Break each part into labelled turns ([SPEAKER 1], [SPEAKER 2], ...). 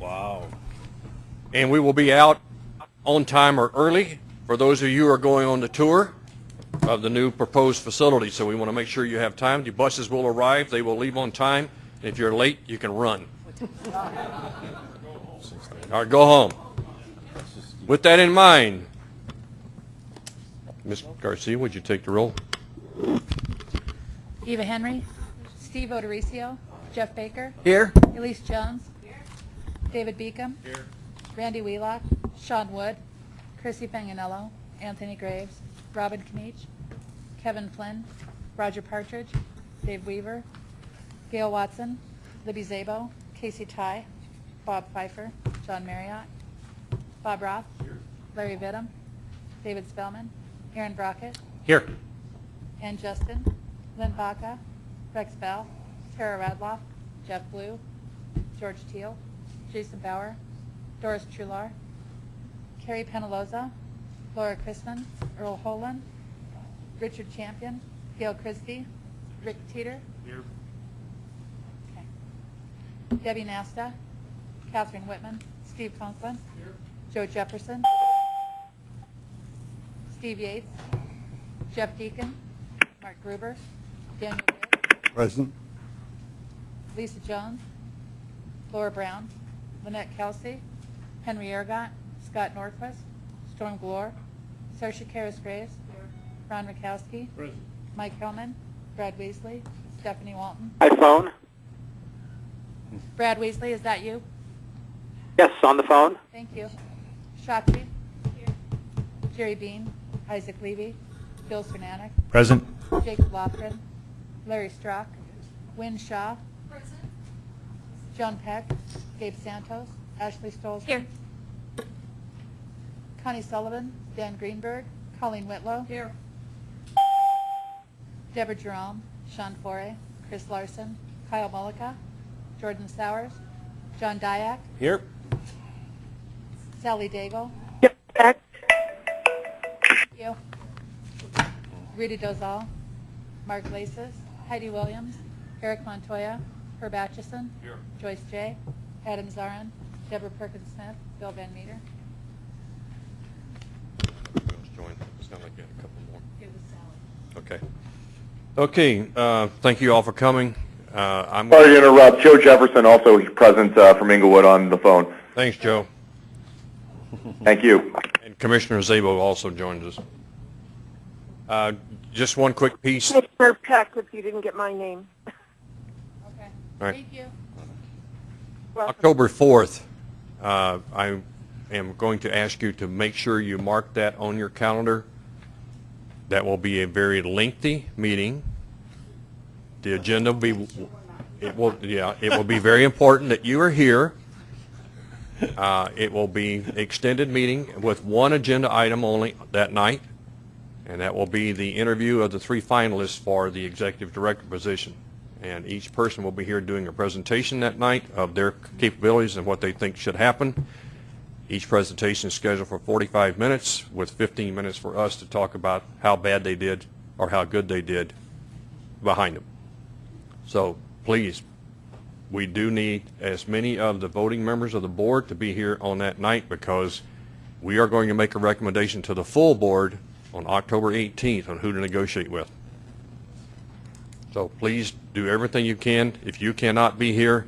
[SPEAKER 1] Wow. And we will be out on time or early for those of you who are going on the tour of the new proposed facility. So we want to make sure you have time. The buses will arrive. They will leave on time. If you're late, you can run. All right, go home. With that in mind, Ms. Garcia, would you take the roll?
[SPEAKER 2] Eva Henry. Steve O'Dorisio. Jeff Baker.
[SPEAKER 3] Here.
[SPEAKER 2] Elise Jones. David Beacom. Randy Wheelock. Sean Wood. Chrissy Panganello. Anthony Graves. Robin Kniech. Kevin Flynn. Roger Partridge. Dave Weaver. Gail Watson. Libby Szabo. Casey Tighe. Bob Pfeiffer. John Marriott. Bob Roth. Larry Vittum. David Spellman. Aaron Brockett.
[SPEAKER 1] Here.
[SPEAKER 2] Ann Justin, Lynn Baca, Rex Bell, Tara Radloff, Jeff Blue, George Teal, Jason Bauer, Doris Truhlar, Carrie Penaloza, Laura Chrisman, Earl Holan, Richard Champion, Gail Christie, Rick Teeter. Okay. Debbie Nasta, Catherine Whitman, Steve Conklin, Joe Jefferson, Steve Yates, Jeff Deacon, Mark Gruber, Daniel Witt,
[SPEAKER 3] Present.
[SPEAKER 2] Lisa Jones, Laura Brown, Lynette Kelsey, Henry Ergot, Scott Norquist, Storm Glore, Saoirse Karis Graves, Ron Rakowski, Mike Hillman, Brad Weasley, Stephanie Walton.
[SPEAKER 4] iPhone?
[SPEAKER 2] Brad Weasley, is that you?
[SPEAKER 4] Yes, on the phone.
[SPEAKER 2] Thank you. Shakti. Jerry Bean, Isaac Levy, Bill Cernanek,
[SPEAKER 3] Present.
[SPEAKER 2] Jacob Lofgren, Larry Strock, Wynne Shaw. John Peck, Gabe Santos, Ashley Stolz. Here. Connie Sullivan, Dan Greenberg, Colleen Whitlow. Here. Deborah Jerome, Sean Foray, Chris Larson, Kyle Mullica, Jordan Sowers, John Diak,
[SPEAKER 1] Here.
[SPEAKER 2] Sally Daigle,
[SPEAKER 4] Yep, back.
[SPEAKER 2] Thank you. Rita Dozal, Mark Lasis, Heidi Williams, Eric Montoya, Herb Atchison, Joyce J., Adam Zarin, Deborah Perkins Smith, Bill Van Meter.
[SPEAKER 1] Bill's joined. Sound like you had a couple more. Okay. Okay, uh, thank you all for coming. Uh, I'm,
[SPEAKER 5] Sorry to interrupt. Joe Jefferson also present uh, from Englewood on the phone.
[SPEAKER 1] thanks, Joe.
[SPEAKER 5] Thank you.
[SPEAKER 1] And Commissioner Szabo also joins us. Uh, Just one quick piece.
[SPEAKER 6] Commissioner Peck, if you didn't get my name.
[SPEAKER 2] Okay.
[SPEAKER 1] All right.
[SPEAKER 2] Thank you.
[SPEAKER 1] October 4th, uh, I am going to ask you to make sure you mark that on your calendar. That will be a very lengthy meeting. The agenda will be, it will, yeah, it will be very important that you are here. Uh, It will be extended meeting with one agenda item only that night, and that will be the interview of the three finalists for the executive director position. And each person will be here doing a presentation that night of their capabilities and what they think should happen. Each presentation is scheduled for 45 minutes, with 15 minutes for us to talk about how bad they did or how good they did behind them. So please, we do need as many of the voting members of the board to be here on that night because we are going to make a recommendation to the full board on October 18th on who to negotiate with. So please do everything you can. If you cannot be here,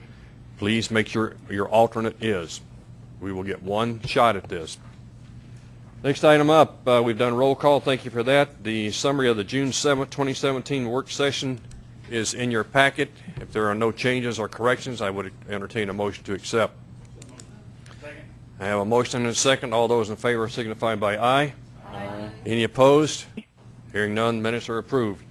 [SPEAKER 1] please make sure your alternate is. We will get one shot at this. Next item up, uh, we've done roll call. Thank you for that. The summary of the June 7th, 2017 work session is in your packet. If there are no changes or corrections, I would entertain a motion to accept. I have a motion and a second. All those in favor signify by aye. Aye. Any opposed? Hearing none, minutes are approved.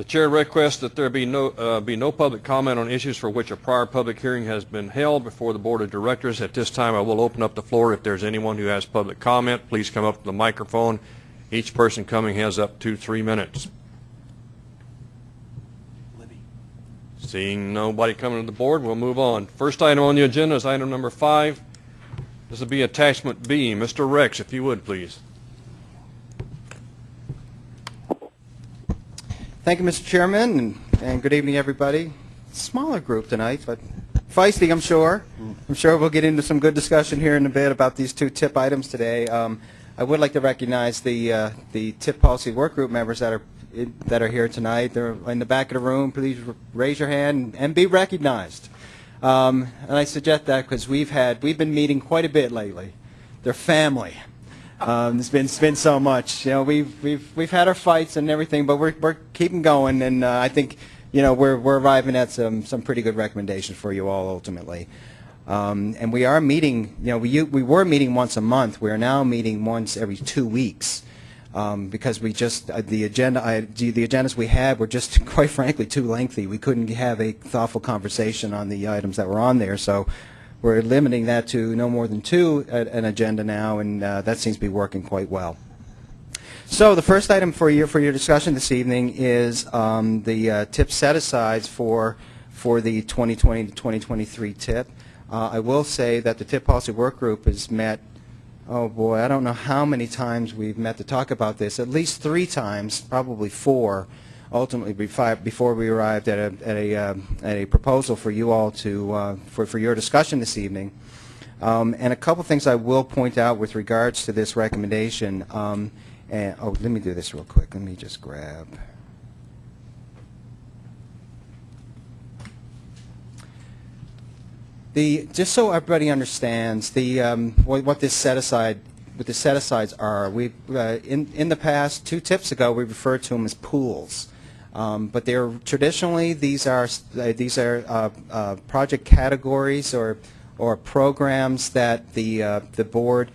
[SPEAKER 1] The chair requests that there be no, uh, be no public comment on issues for which a prior public hearing has been held before the Board of Directors. At this time, I will open up the floor. If there's anyone who has public comment, please come up to the microphone. Each person coming has up to three minutes. Seeing nobody coming to the board, we'll move on. First item on the agenda is item number five. This will be attachment B. Mr. Rex, if you would, please.
[SPEAKER 3] Thank you, Mr. Chairman, and, and good evening, everybody. Smaller group tonight, but feisty, I'm sure. I'm sure we'll get into some good discussion here in a bit about these two tip items today. Um, I would like to recognize the uh, the tip policy work group members that are that are here tonight. They're in the back of the room. Please raise your hand and be recognized. Um, and I suggest that because we've had we've been meeting quite a bit lately. They're family. Um, it's been it's been so much. You know, we've we've we've had our fights and everything, but we're we're keeping going, and uh, I think you know we're we're arriving at some some pretty good recommendations for you all ultimately. Um, and we are meeting. You know, we we were meeting once a month. We are now meeting once every two weeks. Um, because we just uh, the agenda I, the agendas we had were just quite frankly too lengthy. We couldn't have a thoughtful conversation on the items that were on there. So we're limiting that to no more than two at an agenda now, and uh, that seems to be working quite well. So the first item for your for your discussion this evening is um, the uh, tip set asides for for the 2020 to 2023 tip. Uh, I will say that the tip policy work group has met. Oh boy, I don't know how many times we've met to talk about this. At least three times, probably four. Ultimately, before we arrived at a at a uh, at a proposal for you all to uh, for for your discussion this evening. Um, and a couple things I will point out with regards to this recommendation. Um, and, oh, let me do this real quick. Let me just grab. The just so everybody understands the um, what, what this set aside what the set asides are. We uh, in in the past two tips ago we referred to them as pools. Um, but they're traditionally these are uh, these are uh, uh, project categories or or programs that the the board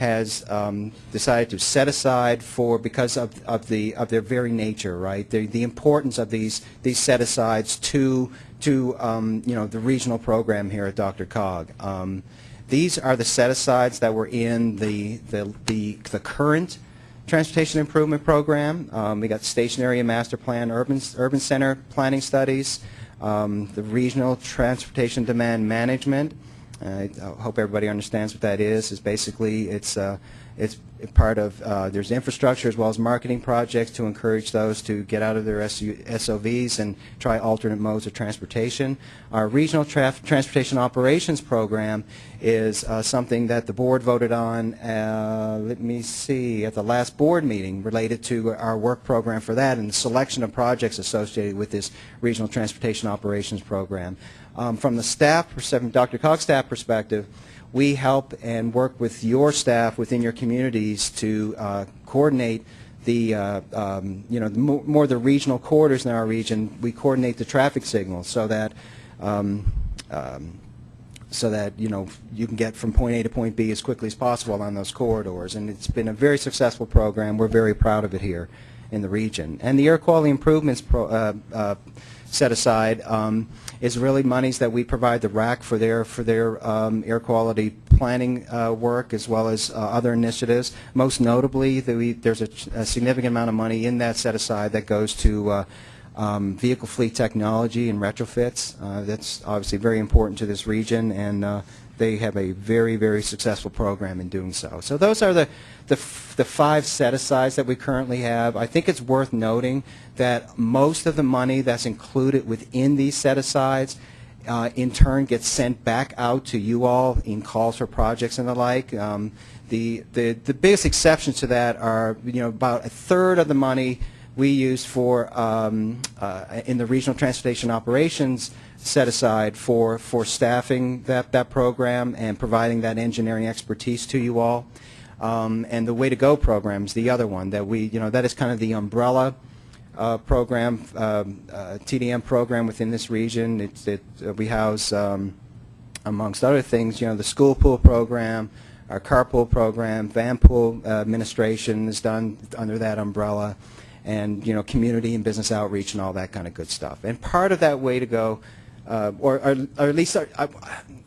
[SPEAKER 3] has um, decided to set aside for because of, of the of their very nature, right? The, the importance of these these set asides to to um, you know the regional program here at DRCOG. Um, these are the set asides that were in the the the, the current transportation improvement program. Um, we got stationary and master plan urban urban center planning studies, um, the regional transportation demand management. I hope everybody understands what that is. Is basically it's uh, it's part of uh, there's infrastructure as well as marketing projects to encourage those to get out of their SU SOVs and try alternate modes of transportation. Our regional transportation operations program is uh, something that the board voted on. Uh, let me see at the last board meeting related to our work program for that and the selection of projects associated with this regional transportation operations program. Um, from the staff, DRCOG's staff perspective, we help and work with your staff within your communities to uh, coordinate the, uh, um, you know, the mo more the regional corridors in our region. We coordinate the traffic signals so that, um, um, so that you know you can get from point A to point B as quickly as possible on those corridors. And it's been a very successful program. We're very proud of it here in the region. And the air quality improvements pro, uh, uh, set aside um, is really monies that we provide the RAC for their for their um, air quality planning uh, work as well as uh, other initiatives. Most notably, the, there's a, a, significant amount of money in that set aside that goes to uh, um, vehicle fleet technology and retrofits. Uh, that's obviously very important to this region, and uh, they have a very, very successful program in doing so. So those are the, the, the five set-asides that we currently have. I think it's worth noting that most of the money that's included within these set-asides uh, in turn gets sent back out to you all in calls for projects and the like. Um, the, the, the biggest exceptions to that are, you know, about a third of the money we use for um, uh, in the regional transportation operations set aside for for staffing that that program and providing that engineering expertise to you all. Um, and the Way to Go program is the other one that we you know that is kind of the umbrella uh, program um, uh, TDM program within this region. It's, it uh, we house um, amongst other things you know the school pool program. Our carpool program, van pool uh, administration is done under that umbrella and you know community and business outreach and all that kind of good stuff. And part of that way to go, uh, or, or, or, at least I,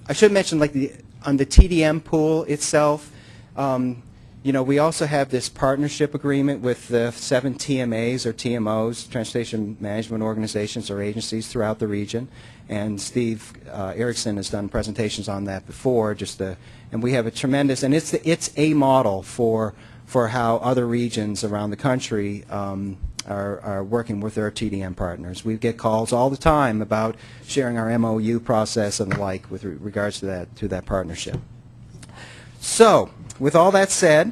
[SPEAKER 3] I, should mention like the on the TDM pool itself. Um, you know, we also have this partnership agreement with the seven TMAs or TMOs, Transportation Management Organizations or agencies throughout the region. And Steve uh, Erickson has done presentations on that before. Just the, and we have a tremendous, and it's the, it's a model for for how other regions around the country um, are, are working with their TDM partners. We get calls all the time about sharing our MOU process and the like with re- regards to that, to that partnership. So, with all that said,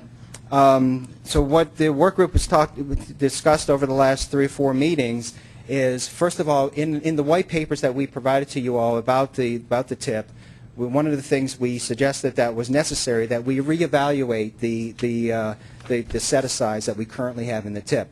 [SPEAKER 3] um, so what the work group has talked, discussed over the last three or four meetings is, first of all, in, in the white papers that we provided to you all about the, about the tip, we- one of the things we suggested that was necessary, that we reevaluate the, the, uh, the, the set-asides that we currently have in the tip.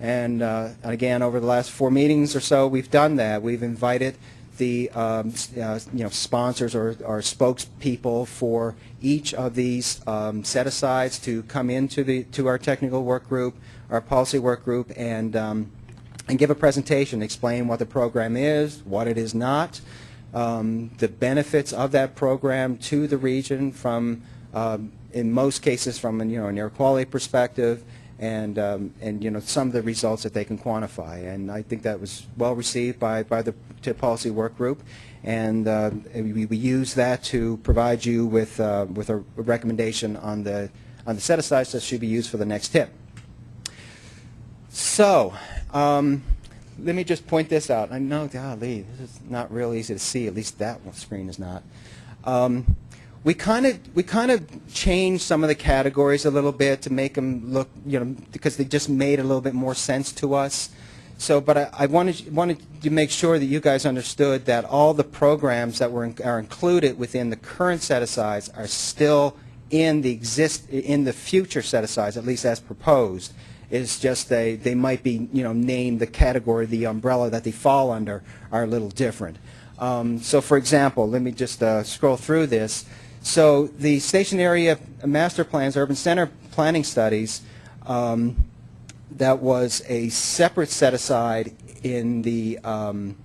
[SPEAKER 3] And uh, again, over the last four meetings or so, we've done that. We've invited the um, uh, you know sponsors or, or spokespeople for each of these um, set-asides to come into the to our technical work group, our policy work group, and um, and give a presentation, explain what the program is, what it is not, um, the benefits of that program to the region from, um, in most cases, from an, you know an air quality perspective, and um, and you know some of the results that they can quantify. And I think that was well received by by the TIP policy work group, and uh, we, we use that to provide you with uh, with a recommendation on the on the set asides that should be used for the next tip. So, um, let me just point this out. I know, golly, this is not real easy to see. At least that screen is not. Um, we kind of we kind of changed some of the categories a little bit to make them look, you know, because they just made a little bit more sense to us. So, but I, I wanted wanted to make sure that you guys understood that all the programs that were in, are included within the current set asides are still in the exist in the future set asides, at least as proposed. It's just they they might be you know named the category, the umbrella that they fall under are a little different. Um, so, for example, let me just uh, scroll through this. So, the station area master plans, urban center planning studies. Um, that was a separate set aside in the um,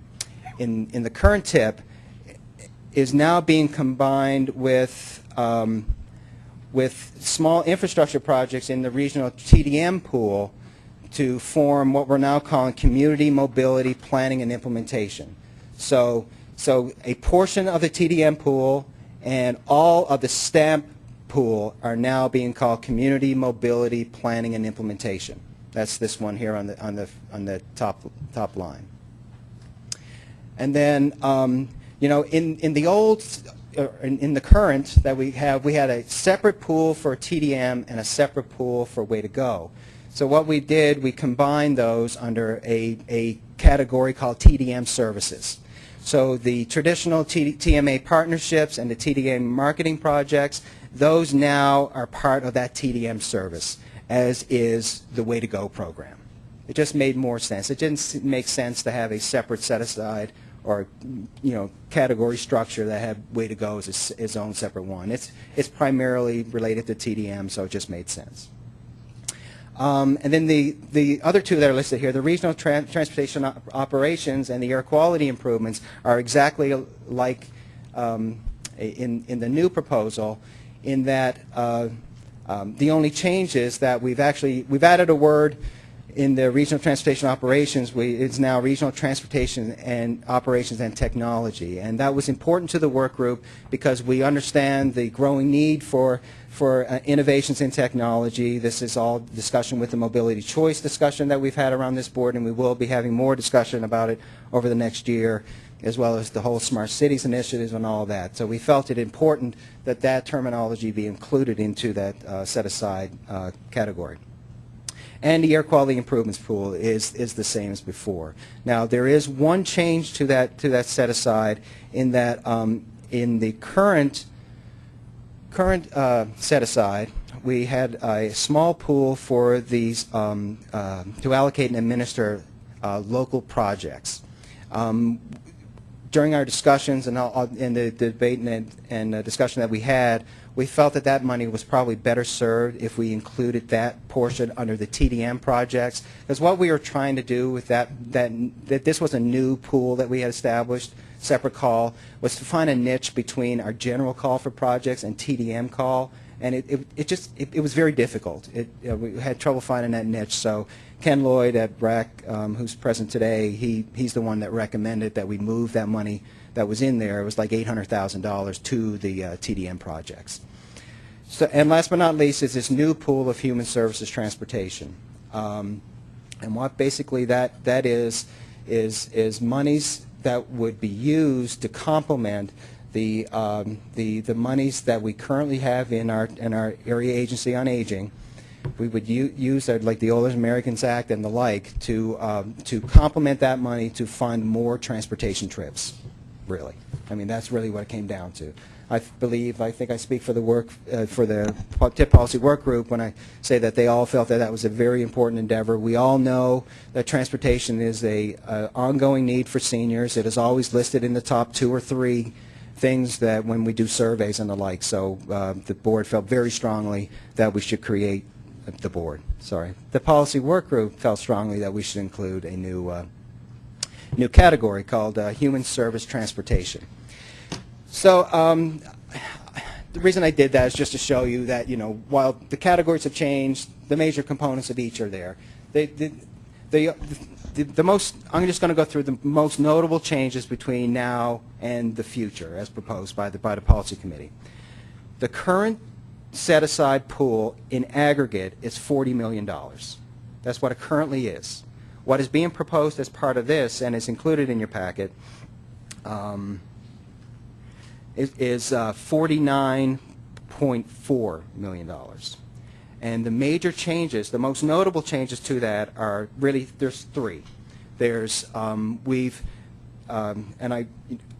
[SPEAKER 3] in in the current tip is now being combined with um, with small infrastructure projects in the regional TDM pool to form what we're now calling community mobility planning and implementation. So so a portion of the TDM pool and all of the STAMP pool are now being called community mobility planning and implementation. That's this one here on the on the on the top top line. And then, um, you know, in in the old, uh, in, in the current that we have, we had a separate pool for TDM and a separate pool for Way to Go. So what we did, we combined those under a a category called TDM services. So the traditional TMA partnerships and the TDM marketing projects, those now are part of that TDM service, as is the Way to Go program. It just made more sense. It didn't make sense to have a separate set aside or you know category structure that had Way to Go as its own separate one. It's it's primarily related to TDM, so it just made sense. Um, and then the, the other two that are listed here, the regional tran- transportation op- operations and the air quality improvements are exactly like um, in, in the new proposal in that uh, um, the only change is that we've actually, we've added a word in the regional transportation operations, we, it's now regional transportation and operations and technology. And that was important to the work group because we understand the growing need for, for uh, innovations in technology. This is all discussion with the mobility choice discussion that we've had around this board, and we will be having more discussion about it over the next year, as well as the whole smart cities initiatives and all that. So we felt it important that that terminology be included into that uh, set-aside uh, category. And the air quality improvements pool is, is the same as before. Now, there is one change to that, to that set aside in that um, in the current, current uh, set aside, we had a small pool for these um, uh, to allocate and administer uh, local projects. Um, during our discussions and all, in the debate and, and uh, discussion that we had, we felt that that money was probably better served if we included that portion under the TDM projects. Because what we were trying to do with that, that, that this was a new pool that we had established, separate call, was to find a niche between our general call for projects and TDM call. And it, it, it just, it, it was very difficult. It, we had trouble finding that niche. So Ken Lloyd at BRAC, um, who's present today, he, he's the one that recommended that we move that money that was in there. It was like $800,000 to the uh, TDM projects. So, and last but not least is this new pool of human services transportation. Um, And what basically that, that is, is, is monies that would be used to complement the, um, the, the monies that we currently have in our, in our area agency on aging. We would use, like the Older Americans Act and the like, to, um, to complement that money to fund more transportation trips, really. I mean, that's really what it came down to. I believe, I think I speak for the work, uh, for the TIP policy work group when I say that they all felt that that was a very important endeavor. We all know that transportation is a uh, ongoing need for seniors. It is always listed in the top two or three things that when we do surveys and the like. So uh, the board felt very strongly that we should create, the board, sorry. The policy work group felt strongly that we should include a new, uh, new category called uh, human service transportation. So um, the reason I did that is just to show you that, you know, while the categories have changed, the major components of each are there. They, the, the, the, the most, I'm just going to go through the most notable changes between now and the future as proposed by the, by the policy committee. The current set-aside pool in aggregate is $40 million. That's what it currently is. What is being proposed as part of this, and is included in your packet, um, is, uh, $49.4 million. And the major changes, the most notable changes to that are really, there's three. There's, um, we've, um, and I,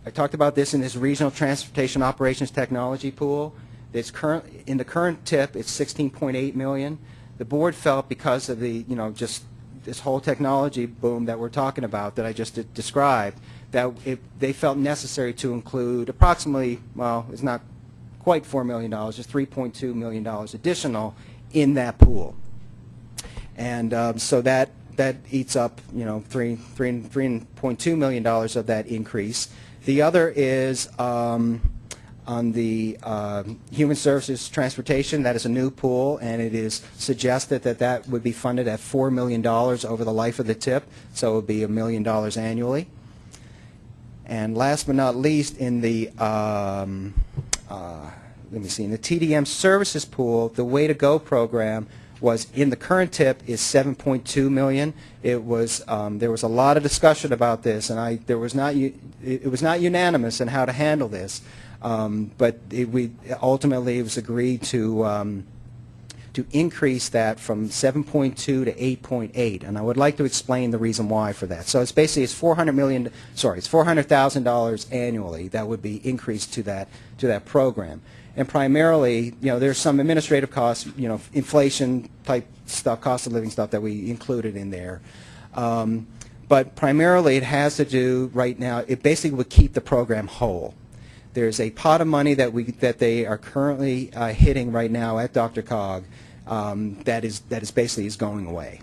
[SPEAKER 3] I talked about this in this regional transportation operations technology pool. It's current, in the current tip, it's 16.8 million. The board felt because of the, you know, just this whole technology boom that we're talking about that I just de- described, that it, they felt necessary to include approximately, well, it's not quite $4 million, it's $3.2 million additional in that pool. And um, so that, that eats up, you know, three, three, $3.2 million of that increase. The other is um, on the um, Human Services Transportation. That is a new pool, and it is suggested that that would be funded at $4 million over the life of the tip, so it would be a million dollars annually. And last but not least, in the, um, uh, let me see, in the TDM services pool, the Way to Go program was, in the current tip, is 7.2 million. It was, um, there was a lot of discussion about this, and I, there was not, it was not unanimous in how to handle this. Um, But it- we, ultimately, it was agreed to, um, to increase that from 7.2 to 8.8, and I would like to explain the reason why for that. So it's basically, it's 400 million, sorry, it's $400,000 annually that would be increased to that, to that program. And primarily, you know, there's some administrative costs, you know, inflation type stuff, cost of living stuff that we included in there. Um, But primarily, it has to do, right now, it basically would keep the program whole. There's a pot of money that we, that they are currently uh, hitting right now at DRCOG um, that is, that is basically is going away.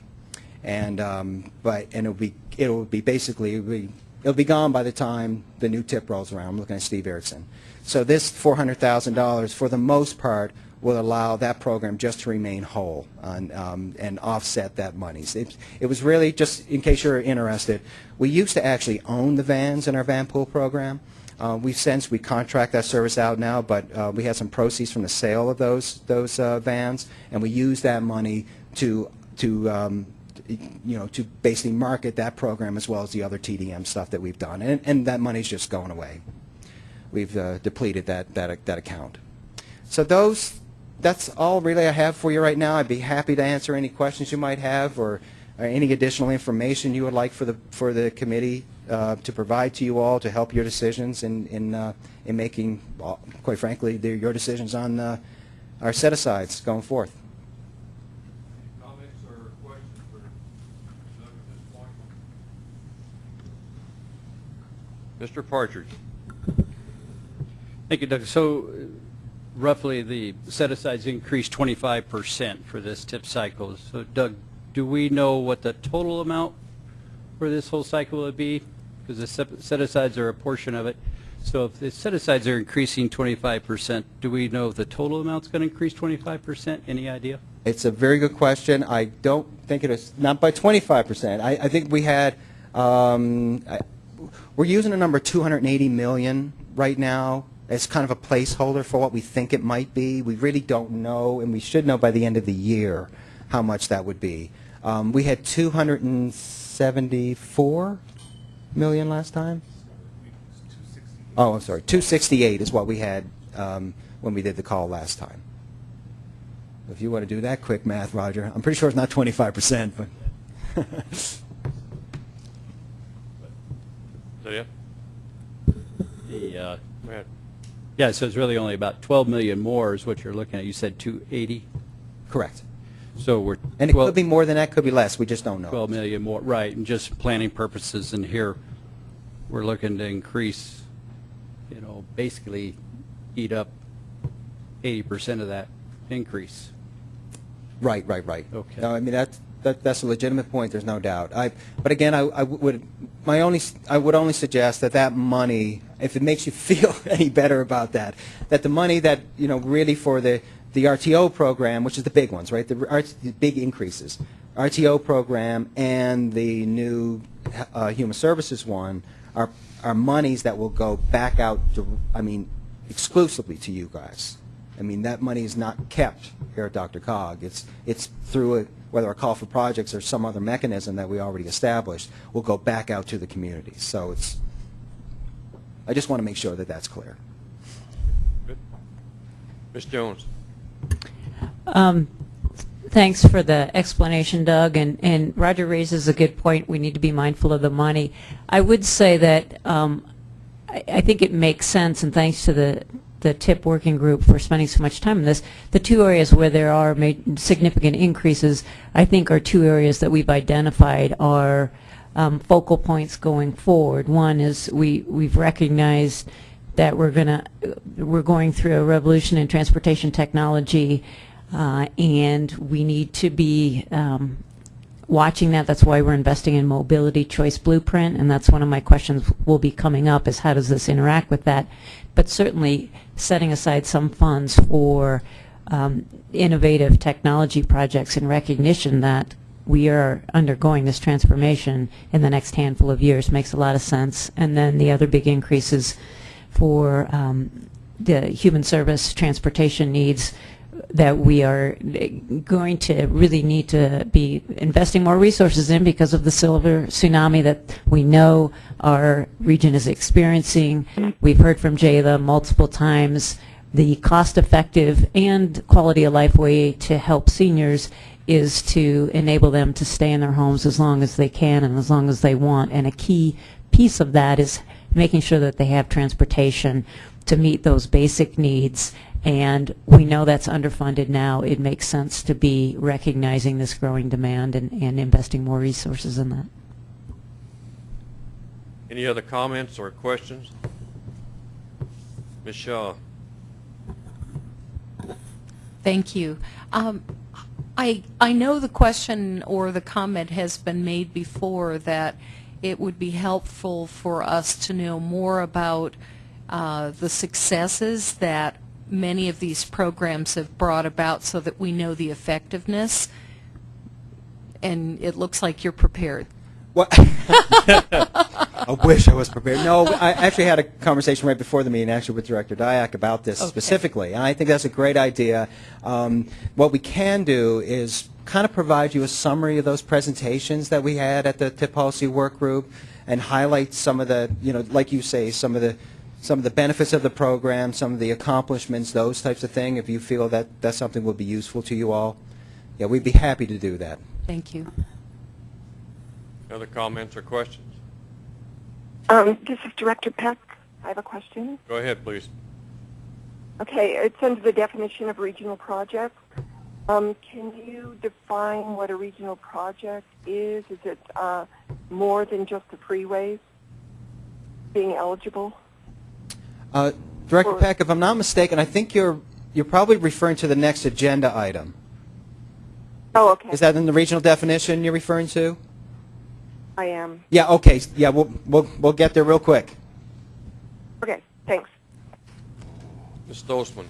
[SPEAKER 3] And, um, but, and it'll be, it'll be basically, it'll be, it'll be gone by the time the new tip rolls around. I'm looking at Steve Erickson. So this $400,000, for the most part, will allow that program just to remain whole and, um, and offset that money. It, it was really, just in case you're interested, we used to actually own the vans in our van pool program. Uh, we've since, we contract that service out now, but uh, we had some proceeds from the sale of those, those uh, vans, and we used that money to, to um, you know, to basically market that program as well as the other TDM stuff that we've done. And, and that money's just going away. We've uh, depleted that, that, that account. So those, that's all really I have for you right now. I'd be happy to answer any questions you might have or, or any additional information you would like for the, for the committee uh, to provide to you all to help your decisions in, in, uh, in making, well, quite frankly, the- your decisions on uh, our set-asides going forth.
[SPEAKER 1] Comments or questions for at this point? Mr. Partridge?
[SPEAKER 7] Thank you, Doug. So uh, roughly, the set-asides increased 25% for this tip cycle. So Doug, do we know what the total amount for this whole cycle would be? Because the set-asides are a portion of it. So if the set-asides are increasing 25%, do we know if the total amount's going to increase 25%? Any idea?
[SPEAKER 3] It's a very good question. I don't think it is, not by 25%. I, I think we had, um, I, we're using a number 280 million right now as kind of a placeholder for what we think it might be. We really don't know, and we should know by the end of the year how much that would be. Um, we had 274 million last time. Oh, I'm sorry. 268 is what we had um, when we did the call last time. If you want to do that quick math, Roger, I'm pretty sure it's not 25 percent, but.
[SPEAKER 1] Is that it?
[SPEAKER 7] The, uh, yeah, so it's really only about 12 million more is what you're looking at. You said 280?
[SPEAKER 3] Correct.
[SPEAKER 7] So we're
[SPEAKER 3] And it
[SPEAKER 7] 12
[SPEAKER 3] could be more than that, could be less. We just don't know.
[SPEAKER 7] 12 million more, right, and just planning purposes, and here, we're looking to increase, you know, basically eat up 80% of that increase.
[SPEAKER 3] Right, right, right.
[SPEAKER 7] Okay.
[SPEAKER 3] No, I mean, that's, that, that's a legitimate point, there's no doubt. I, but again, I, I would, my only, I would only suggest that that money, if it makes you feel any better about that, that the money that, you know, really for the, the RTO program, which is the big ones, right, the, the big increases, RTO program and the new uh, human services one are, are monies that will go back out, to, I mean, exclusively to you guys. I mean, that money is not kept here at DRCOG. It's, it's through a, whether a call for projects or some other mechanism that we already established, will go back out to the community. So it's, I just want to make sure that that's clear.
[SPEAKER 1] Good. Ms. Jones?
[SPEAKER 8] Um, Thanks for the explanation, Doug, and, and Roger raises a good point. We need to be mindful of the money. I would say that um, I, I think it makes sense, and thanks to the, the TIP working group for spending so much time on this, the two areas where there are significant increases, I think are two areas that we've identified are um, focal points going forward. One is we, we've recognized that we're going to, we're going through a revolution in transportation technology, uh, and we need to be um, watching that. That's why we're investing in Mobility Choice Blueprint, and that's one of my questions will be coming up is how does this interact with that? But certainly setting aside some funds for um, innovative technology projects in recognition that we are undergoing this transformation in the next handful of years makes a lot of sense. And then the other big increases for um, the human service transportation needs that we are going to really need to be investing more resources in because of the silver tsunami that we know our region is experiencing. We've heard from Jayla multiple times. The cost-effective and quality of life way to help seniors is to enable them to stay in their homes as long as they can and as long as they want. And a key piece of that is making sure that they have transportation to meet those basic needs. And we know that's underfunded now. It makes sense to be recognizing this growing demand and, and investing more resources in that.
[SPEAKER 1] Any other comments or questions? Ms. Shaw?
[SPEAKER 9] Thank you. Um, I, I know the question or the comment has been made before that it would be helpful for us to know more about uh, the successes that many of these programs have brought about so that we know the effectiveness. And it looks like you're prepared.
[SPEAKER 3] What? I wish I was prepared. No, I actually had a conversation right before the meeting, actually with Director Diak about this
[SPEAKER 9] Okay.
[SPEAKER 3] specifically, and I think that's a great idea. Um, what we can do is kind of provide you a summary of those presentations that we had at the TIP policy work group, and highlight some of the, you know, like you say, some of the some of the benefits of the program, some of the accomplishments, those types of thing. If you feel that that's something would be useful to you all, yeah, we'd be happy to do that.
[SPEAKER 9] Thank you.
[SPEAKER 1] Other comments or questions?
[SPEAKER 6] Um, this is Director Peck. I have a question.
[SPEAKER 1] Go ahead, please.
[SPEAKER 6] Okay, it's under the definition of regional project. Um, can you define what a regional project is? Is it uh, more than just the freeways being eligible?
[SPEAKER 3] Uh, Director
[SPEAKER 6] Or-
[SPEAKER 3] Peck, if I'm not mistaken, I think you're you're probably referring to the next agenda item.
[SPEAKER 6] Oh, okay.
[SPEAKER 3] Is that in the regional definition you're referring to?
[SPEAKER 6] I am.
[SPEAKER 3] Yeah. Okay. Yeah. We'll we'll we'll get there real quick.
[SPEAKER 6] Okay, thanks.
[SPEAKER 1] Ms. Stolzmann?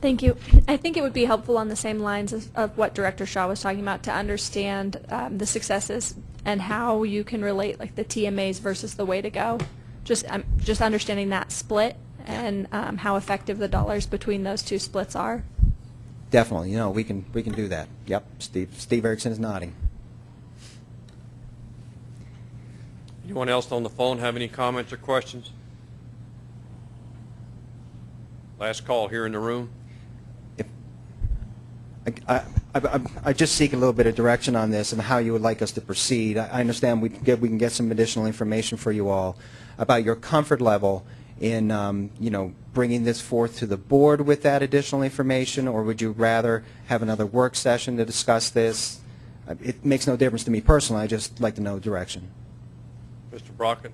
[SPEAKER 10] Thank you. I think it would be helpful on the same lines of, of what Director Shaw was talking about to understand um, the successes and how you can relate like the TMAs versus the way to go. Just um, just understanding that split and um, how effective the dollars between those two splits are.
[SPEAKER 3] definitely, you know, we can, we can do that. Yep, Steve, Steve Erickson is nodding.
[SPEAKER 1] Anyone else on the phone have any comments or questions? Last call here in the room.
[SPEAKER 3] I, I, I- just seek a little bit of direction on this and how you would like us to proceed. I I understand we can get, we can get some additional information for you all about your comfort level in, um, you know, bringing this forth to the board with that additional information, or would you rather have another work session to discuss this? Uh, It makes no difference to me personally, I just like to know direction.
[SPEAKER 1] Mr. Brockett?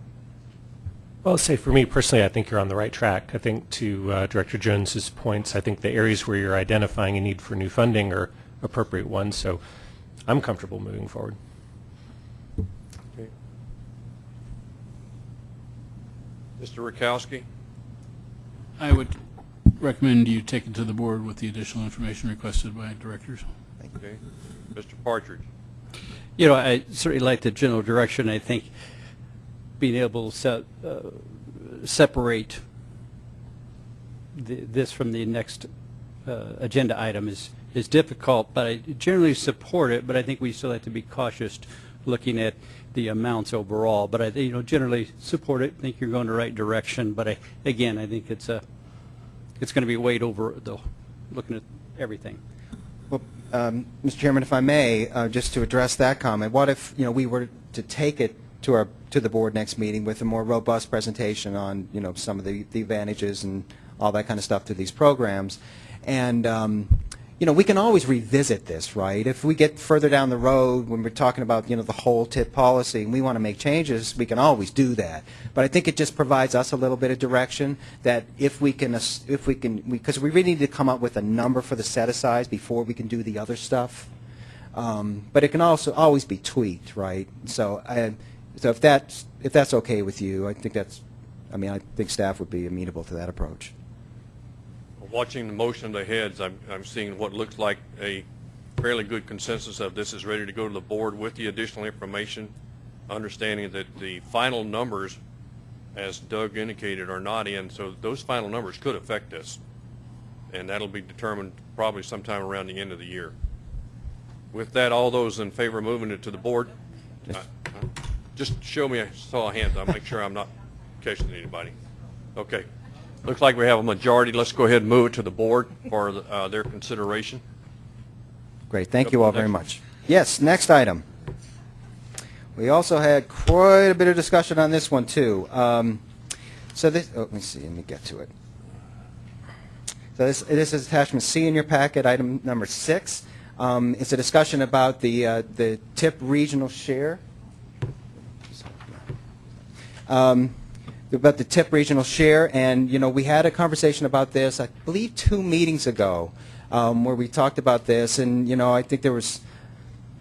[SPEAKER 11] Well, say for me personally, I think you're on the right track. I think to uh, Director Jones's points, I think the areas where you're identifying a need for new funding are appropriate ones. So I'm comfortable moving forward. Okay.
[SPEAKER 1] Mr. Rakowski?
[SPEAKER 12] I would recommend you take it to the board with the additional information requested by directors.
[SPEAKER 1] thank Okay. Mr. Partridge?
[SPEAKER 7] You know, I certainly like the general direction. I think being able to se- uh, separate the- this from the next uh, agenda item is, is difficult, but I generally support it, but I think we still have to be cautious looking at the amounts overall. But I, you know, generally support it, think you're going the right direction, but I, again, I think it's a, it's going to be weighed over, the, looking at everything.
[SPEAKER 3] Well, um, Mr. Chairman, if I may, uh, just to address that comment, what if, you know, we were to take it to our, to the board next meeting with a more robust presentation on, you know, some of the the advantages and all that kind of stuff to these programs? And, um, you know, we can always revisit this, right? If we get further down the road, when we're talking about, you know, the whole tip policy, and we want to make changes, we can always do that. But I think it just provides us a little bit of direction that if we can, if we can, because we really need to come up with a number for the set-asides before we can do the other stuff. Um, But it can also always be tweaked, right? So, I- so if that's, if that's okay with you, I think that's, I mean, I think staff would be amenable to that approach.
[SPEAKER 1] Watching the motion of the heads, I'm, I'm seeing what looks like a fairly good consensus of this is ready to go to the board with the additional information, understanding that the final numbers, as Doug indicated, are not in, so those final numbers could affect this. And that'll be determined probably sometime around the end of the year. With that, all those in favor of moving it to the board? Uh, uh, Just show me, I saw a hand, I'll make sure I'm not catching anybody. Okay. Looks like we have a majority. Let's go ahead and move it to the board for uh, their consideration.
[SPEAKER 3] Great, thank you all very much. Yes, next item. We also had quite a bit of discussion on this one, too. Um, So this, oh, let me see, let me get to it. So this, this is attachment C in your packet, item number six. Um, It's a discussion about the, uh, the TIP regional share. Um, about the TIP regional share, and, you know, we had a conversation about this, I believe, two meetings ago, um, where we talked about this, and, you know, I think there was,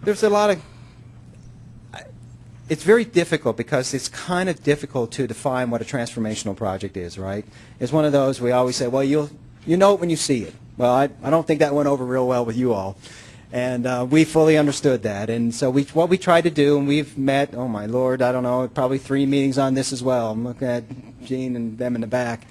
[SPEAKER 3] there's a lot of, it's very difficult because it's kind of difficult to define what a transformational project is, right? It's one of those, we always say, well, you'll, you know it when you see it. Well, I, I don't think that went over real well with you all. And uh, we fully understood that. And so we, what we tried to do, and we've met, oh my lord, I don't know, probably three meetings on this as well. I'm looking at Gene and them in the back.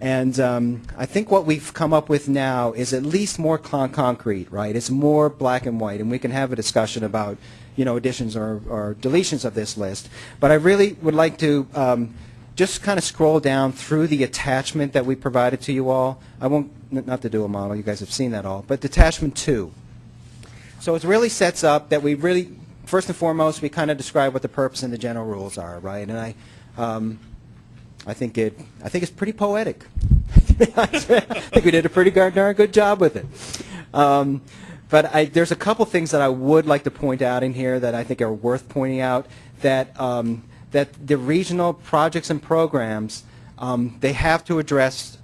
[SPEAKER 3] And um, I think what we've come up with now is at least more con- concrete, right? It's more black and white, and we can have a discussion about, you know, additions or, or deletions of this list. But I really would like to um, just kind of scroll down through the attachment that we provided to you all. I won't, not the dual model, you guys have seen that all, but attachment two. So it really sets up that we really, first and foremost, we kind of describe what the purpose and the general rules are, right? And I, um, I think it, I think it's pretty poetic. I think we did a pretty darn good job with it. Um, but I, there's a couple things that I would like to point out in here that I think are worth pointing out. That um, that the regional projects and programs, um, they have to address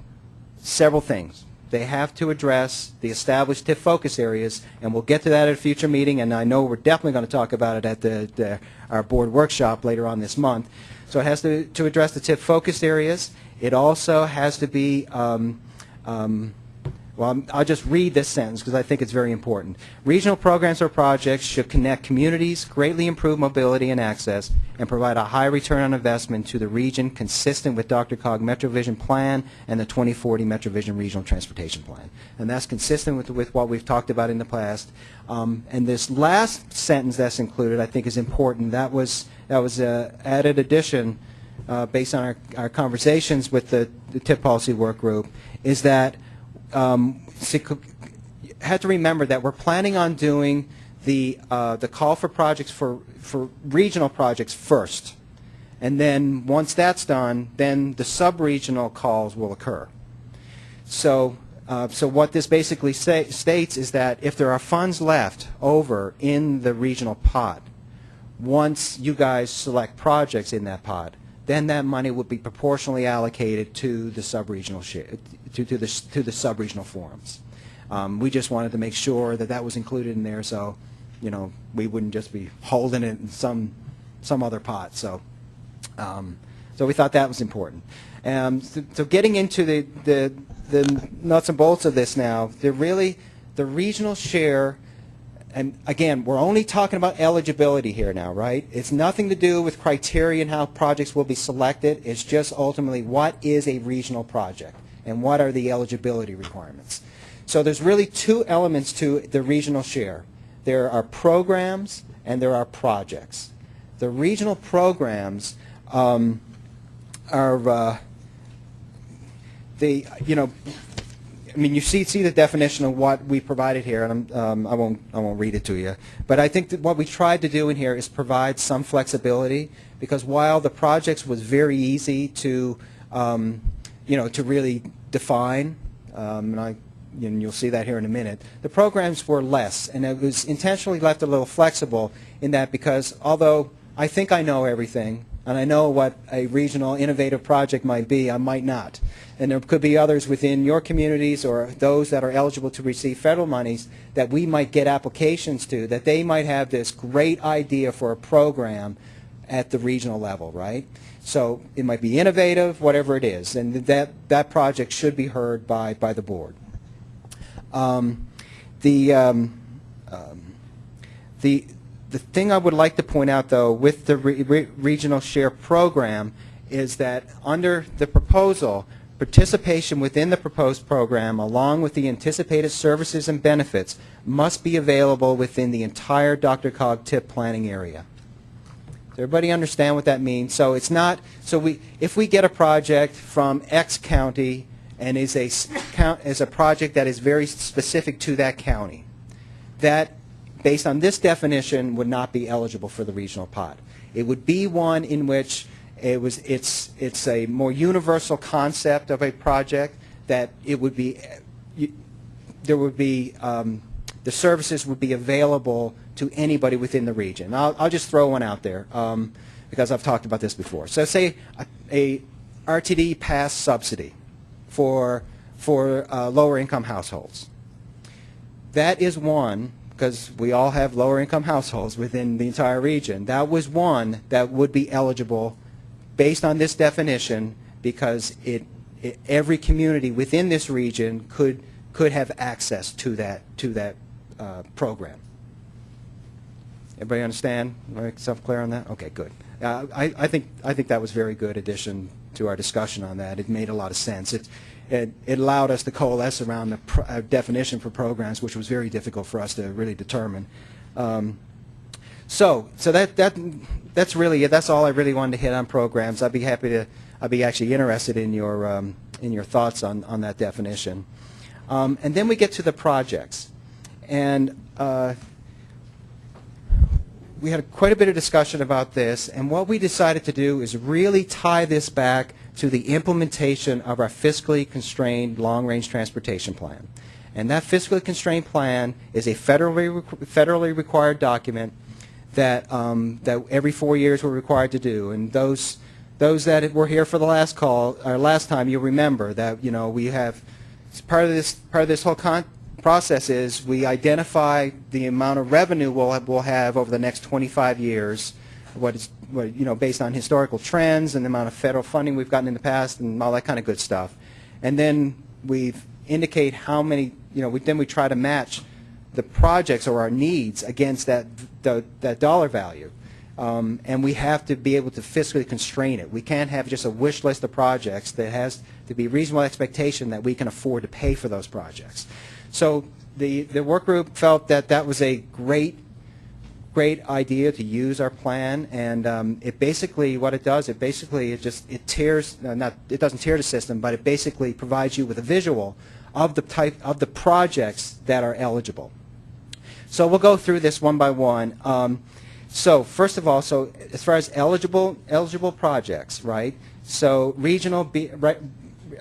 [SPEAKER 3] several things. They have to address the established TIP focus areas, and we'll get to that at a future meeting, and I know we're definitely going to talk about it at the, the, our board workshop later on this month. So it has to, to address the TIP focus areas. It also has to be um, um, Well, I'll just read this sentence because I think it's very important. Regional programs or projects should connect communities, greatly improve mobility and access, and provide a high return on investment to the region consistent with DRCOG MetroVision Plan and the 2040 MetroVision Regional Transportation Plan. And that's consistent with, with what we've talked about in the past. Um, and this last sentence that's included, I think, is important. That was, that was a added addition uh, based on our, our conversations with the, the TIP policy work group, is that um, have to remember that we're planning on doing the, uh, the call for projects for, for regional projects first. And then, once that's done, then the sub-regional calls will occur. So, uh, so what this basically say, states is that if there are funds left over in the regional pot, once you guys select projects in that pot, then that money would be proportionally allocated to the sub-regional to, to the, to the sub-regional forums. Um, we just wanted to make sure that that was included in there, so, you know, we wouldn't just be holding it in some, some other pot, so. Um, so we thought that was important. Um, so, so getting into the, the, the nuts and bolts of this now, they're really, the regional share, and again, we're only talking about eligibility here now, right? It's nothing to do with criteria and how projects will be selected. It's just ultimately what is a regional project and what are the eligibility requirements. So there's really two elements to the regional share. There are programs and there are projects. The regional programs um, are uh, the you know I mean you see see the definition of what we provided here and um, I won't I won't read it to you but I think that what we tried to do in here is provide some flexibility because while the projects was very easy to um, you know to really define um, and I and you'll see that here in a minute. The programs were less, and it was intentionally left a little flexible in that because although I think I know everything, and I know what a regional innovative project might be, I might not. And there could be others within your communities or those that are eligible to receive federal monies that we might get applications to, that they might have this great idea for a program at the regional level, right? So it might be innovative, whatever it is, and that, that project should be heard by, by the board. Um, the, um, um, the, the thing I would like to point out, though, with the re re regional share program is that under the proposal, participation within the proposed program, along with the anticipated services and benefits, must be available within the entire DRCOG TIP planning area. Does everybody understand what that means? So it's not, so we, if we get a project from X county and is a, is a project that is very specific to that county, that, based on this definition, would not be eligible for the regional pot. It would be one in which it was, it's, it's a more universal concept of a project that it would be, you- there would be, um, the services would be available to anybody within the region. I'll, I'll just throw one out there um, because I've talked about this before. So say a, a RTD pass subsidy for, for uh, lower income households. That is one, because we all have lower income households within the entire region. That was one that would be eligible based on this definition because it, it, every community within this region could, could have access to that, to that uh, program. Everybody understand? Myself clear on that? Okay, good. Uh, I, I think I think that was very good addition to our discussion on that. It made a lot of sense. It it, it allowed us to coalesce around the uh, definition for programs, which was very difficult for us to really determine. Um, so so that that that's really it. That's all I really wanted to hit on programs. I'd be happy to. I'd be actually interested in your um, in your thoughts on on that definition. Um, and then we get to the projects, and. Uh, we had quite a bit of discussion about this, and what we decided to do is really tie this back to the implementation of our fiscally constrained long-range transportation plan. And that fiscally constrained plan is a federally, federally required document that, um, that every four years we're required to do. And those, those that were here for the last call, or last time, you'll remember that, you know, we have, part of this, part of this whole con process is we identify the amount of revenue we'll have, we'll have over the next 25 years, what is, you know, based on historical trends and the amount of federal funding we've gotten in the past and all that kind of good stuff. And then we've indicate how many, you know, we, then we try to match the projects or our needs against that, the, that dollar value. Um, and we have to be able to fiscally constrain it. We can't have just a wish list of projects. There has to be reasonable expectation that we can afford to pay for those projects. So the, the work group felt that that was a great great idea to use our plan, and um, it basically, what it does, it basically, it just, it tears, uh, not, it doesn't tear the system, but it basically provides you with a visual of the type, of the projects that are eligible. So we'll go through this one by one. Um, so first of all, so as far as eligible, eligible projects, right? So regional, B, right,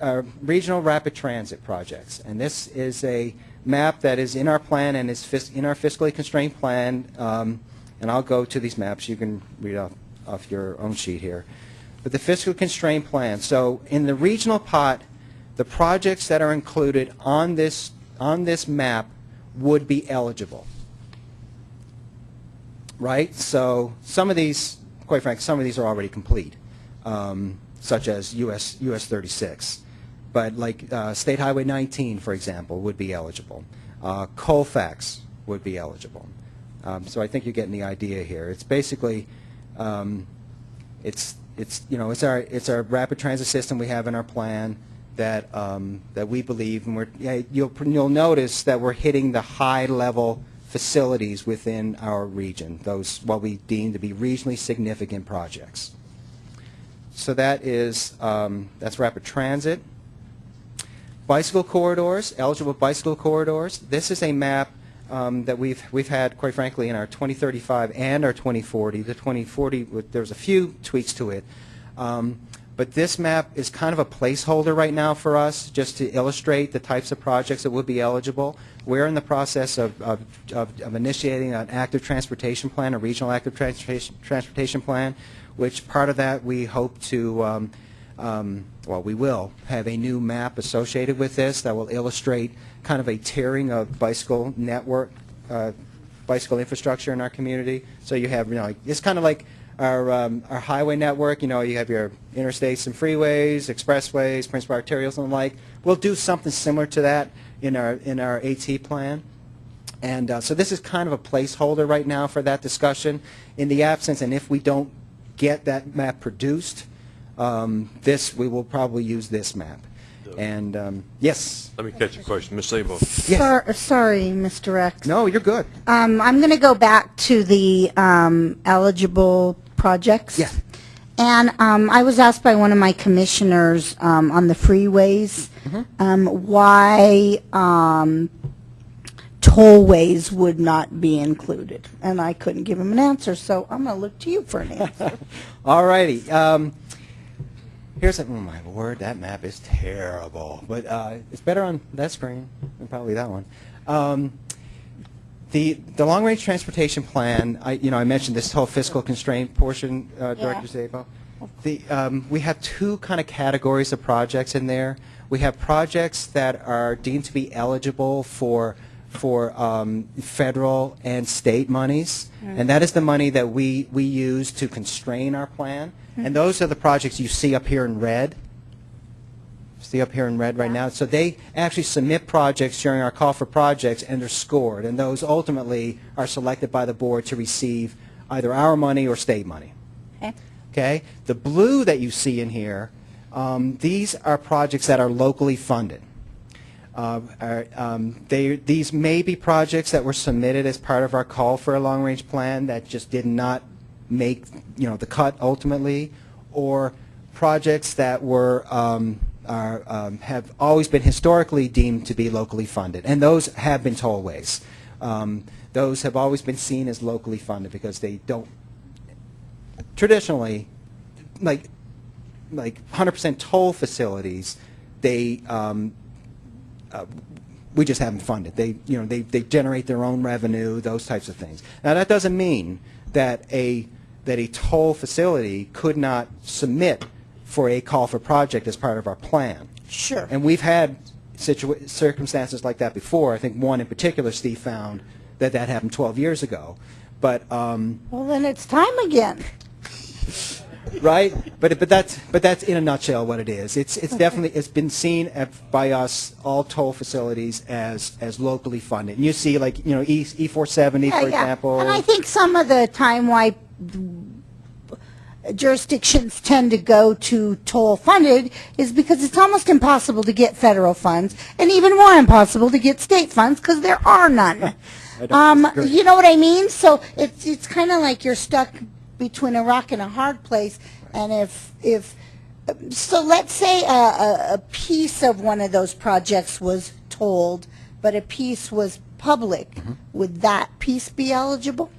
[SPEAKER 3] uh, regional rapid transit projects, and this is a map that is in our plan and is in our fiscally constrained plan. Um, and I'll go to these maps. You can read off, off your own sheet here. But the fiscally constrained plan. So in the regional pot, the projects that are included on this on this map would be eligible. Right? So some of these, quite frankly, some of these are already complete, um, such as US US 36 but like uh, State Highway 19, for example, would be eligible. Uh, Colfax would be eligible. Um, so I think you're getting the idea here. It's basically, um, it's it's you know it's our it's our rapid transit system we have in our plan that um, that we believe, and we're yeah, you'll you'll notice that we're hitting the high level facilities within our region. Those what we deem to be regionally significant projects. So that is um, that's rapid transit. Bicycle corridors, eligible bicycle corridors. This is a map um, that we've we've had, quite frankly, in our 2035 and our 2040. The 2040, there's a few tweaks to it, um, but this map is kind of a placeholder right now for us, just to illustrate the types of projects that would be eligible. We're in the process of of, of, of initiating an active transportation plan, a regional active transportation transportation plan, which part of that we hope to. Um, um, well, we will have a new map associated with this that will illustrate kind of a tearing of bicycle network, uh, bicycle infrastructure in our community. So you have, you know, it's kind of like our, um, our highway network. You know, you have your interstates and freeways, expressways, principal arterials and the like. We'll do something similar to that in our, in our AT plan. And uh, so this is kind of a placeholder right now for that discussion. In the absence, and if we don't get that map produced, um, this, we will probably use this map. And, um, yes,
[SPEAKER 1] Let me catch a question. Ms. Szabo.
[SPEAKER 3] yes.
[SPEAKER 13] Sor- Sorry, Mr. Rex.
[SPEAKER 3] No, you're good.
[SPEAKER 13] Um, I'm going to go back to the um, eligible projects.
[SPEAKER 3] Yeah.
[SPEAKER 13] And um, I was asked by one of my commissioners um, on the freeways
[SPEAKER 3] Mm-hmm.
[SPEAKER 13] um, why um, tollways would not be included. And I couldn't give him an answer, so I'm going to look to you for an answer.
[SPEAKER 3] All righty. Um, here's a, oh my word, that map is terrible. But uh, it's better on that screen than probably that one. Um, the the long range transportation plan. I you know I mentioned this whole fiscal constraint portion, uh, Director Szabo. The um, we have two kind of categories of projects in there. We have projects that are deemed to be eligible for for um, federal and state monies, and that is the money that we we use to constrain our plan. And those are the projects you see up here in red. See up here in red right now. So they actually submit projects during our call for projects, and they're scored, and those ultimately are selected by the board to receive either our money or state money.
[SPEAKER 13] Okay.
[SPEAKER 3] Okay? The blue that you see in here, um, these are projects that are locally funded. Uh, are, um, they, these may be projects that were submitted as part of our call for a long-range plan that just did not make, you know, the cut ultimately, or projects that were um, are, um, have always been historically deemed to be locally funded, and those have been tollways. Um, those have always been seen as locally funded because they don't traditionally, like like 100% toll facilities, they um, uh, we just haven't funded. They you know they they generate their own revenue, those types of things. Now that doesn't mean that a that a toll facility could not submit for a call for project as part of our plan.
[SPEAKER 13] Sure.
[SPEAKER 3] And we've had circumstances like that before. I think one in particular, Steve found that that happened 12 years ago. But um,
[SPEAKER 13] Well, then it's time again.
[SPEAKER 3] right? But but that's but that's in a nutshell what it is. It's it's definitely it's been seen at, by us all toll facilities as as locally funded. And you see like you know E E four seventy for
[SPEAKER 13] yeah.
[SPEAKER 3] example.
[SPEAKER 13] And I think some of the time why jurisdictions tend to go to toll funded is because it's almost impossible to get federal funds and even more impossible to get state funds because there are none. Um, you know what I mean? So it's it's kind of like you're stuck between a rock and a hard place. And if if so, let's say a, a, a piece of one of those projects was told, but a piece was public.
[SPEAKER 3] Mm-hmm.
[SPEAKER 13] Would that piece be eligible?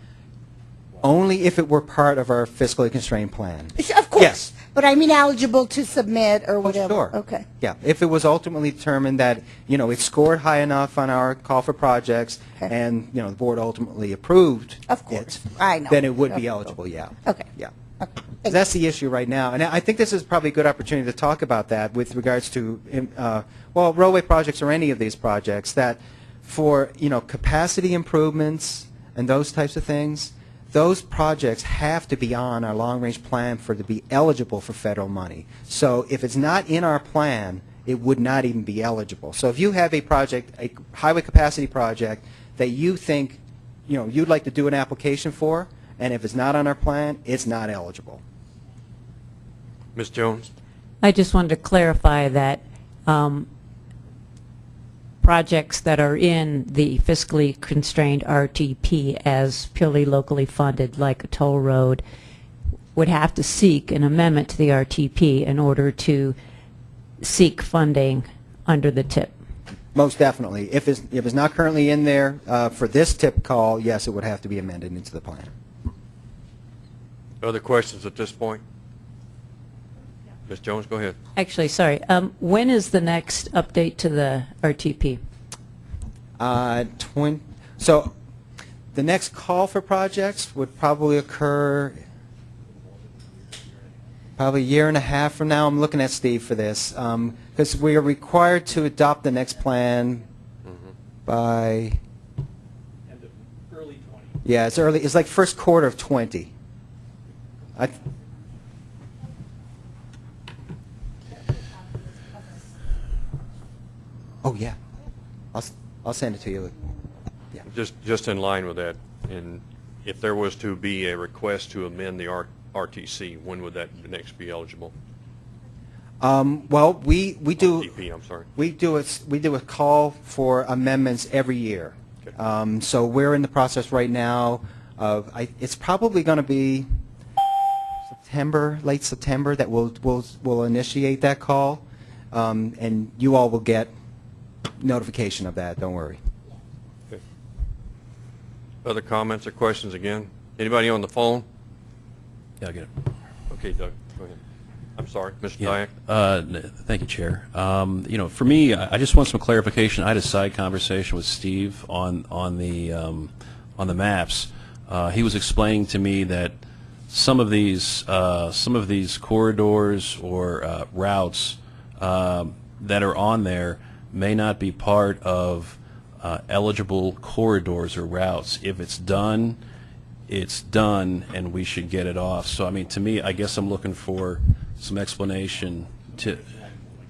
[SPEAKER 3] Only if it were part of our fiscally constrained plan.
[SPEAKER 13] Of course.
[SPEAKER 3] Yes.
[SPEAKER 13] But I mean eligible to submit or
[SPEAKER 3] Oh,
[SPEAKER 13] whatever.
[SPEAKER 3] sure.
[SPEAKER 13] Okay.
[SPEAKER 3] Yeah, if it was ultimately determined that, you know, it scored high enough on our call for projects,
[SPEAKER 13] Okay.
[SPEAKER 3] and, you know, the board ultimately approved
[SPEAKER 13] Of course.
[SPEAKER 3] it,
[SPEAKER 13] I know.
[SPEAKER 3] then it would be
[SPEAKER 13] Of-
[SPEAKER 3] eligible, yeah.
[SPEAKER 13] Okay.
[SPEAKER 3] Yeah.
[SPEAKER 13] Okay.
[SPEAKER 3] That's the issue right now, and I think this is probably a good opportunity to talk about that with regards to, uh, well, railway projects or any of these projects, that for, you know, capacity improvements and those types of things, those projects have to be on our long-range plan for to be eligible for federal money. So if it's not in our plan, it would not even be eligible. So if you have a project, a highway capacity project that you think, you know, you'd like to do an application for, and if it's not on our plan, it's not eligible.
[SPEAKER 1] Ms. Jones?
[SPEAKER 8] I just wanted to clarify that um, projects that are in the fiscally constrained RTP as purely locally funded, like a toll road, would have to seek an amendment to the RTP in order to seek funding under the TIP.
[SPEAKER 3] Most definitely. If it's, if it's not currently in there uh, for this TIP call, yes, it would have to be amended into the plan.
[SPEAKER 1] Other questions at this point? Ms. Jones, go ahead.
[SPEAKER 8] Actually, sorry, um, when is the next update to the RTP?
[SPEAKER 3] Uh, twin, so the next call for projects would probably occur probably a year and a half from now. I'm looking at Steve for this because we are required to adopt the next plan by. Early. Yeah, it's early. It's like first quarter of 20. I, oh yeah, I'll I'll send it to you. Yeah.
[SPEAKER 1] Just, just in line with that, and if there was to be a request to amend the R- RTC, when would that next be eligible?
[SPEAKER 3] Um, well, we we do.
[SPEAKER 1] RTP, I'm sorry.
[SPEAKER 3] We do a, we do a call for amendments every year.
[SPEAKER 1] Okay.
[SPEAKER 3] Um, so we're in the process right now of, I, it's probably going to be September, late September, that we'll, we'll, we'll initiate that call. Um, and you all will get notification of that, don't worry.
[SPEAKER 1] Okay. Other comments or questions again? Anybody on the phone?
[SPEAKER 14] Yeah, I'll get it.
[SPEAKER 1] Okay, Doug, go ahead. I'm sorry, Mr.
[SPEAKER 14] Yeah.
[SPEAKER 1] Diak?
[SPEAKER 14] Uh, Thank you, Chair. Um, You know, for me, I I just want some clarification. I had a side conversation with Steve on, on the, um, on the maps. Uh, He was explaining to me that some of these, uh, some of these corridors or uh, routes um, that are on there may not be part of uh, eligible corridors or routes. If it's done, it's done and we should get it off. So, I mean, to me, I guess I'm looking for some explanation to,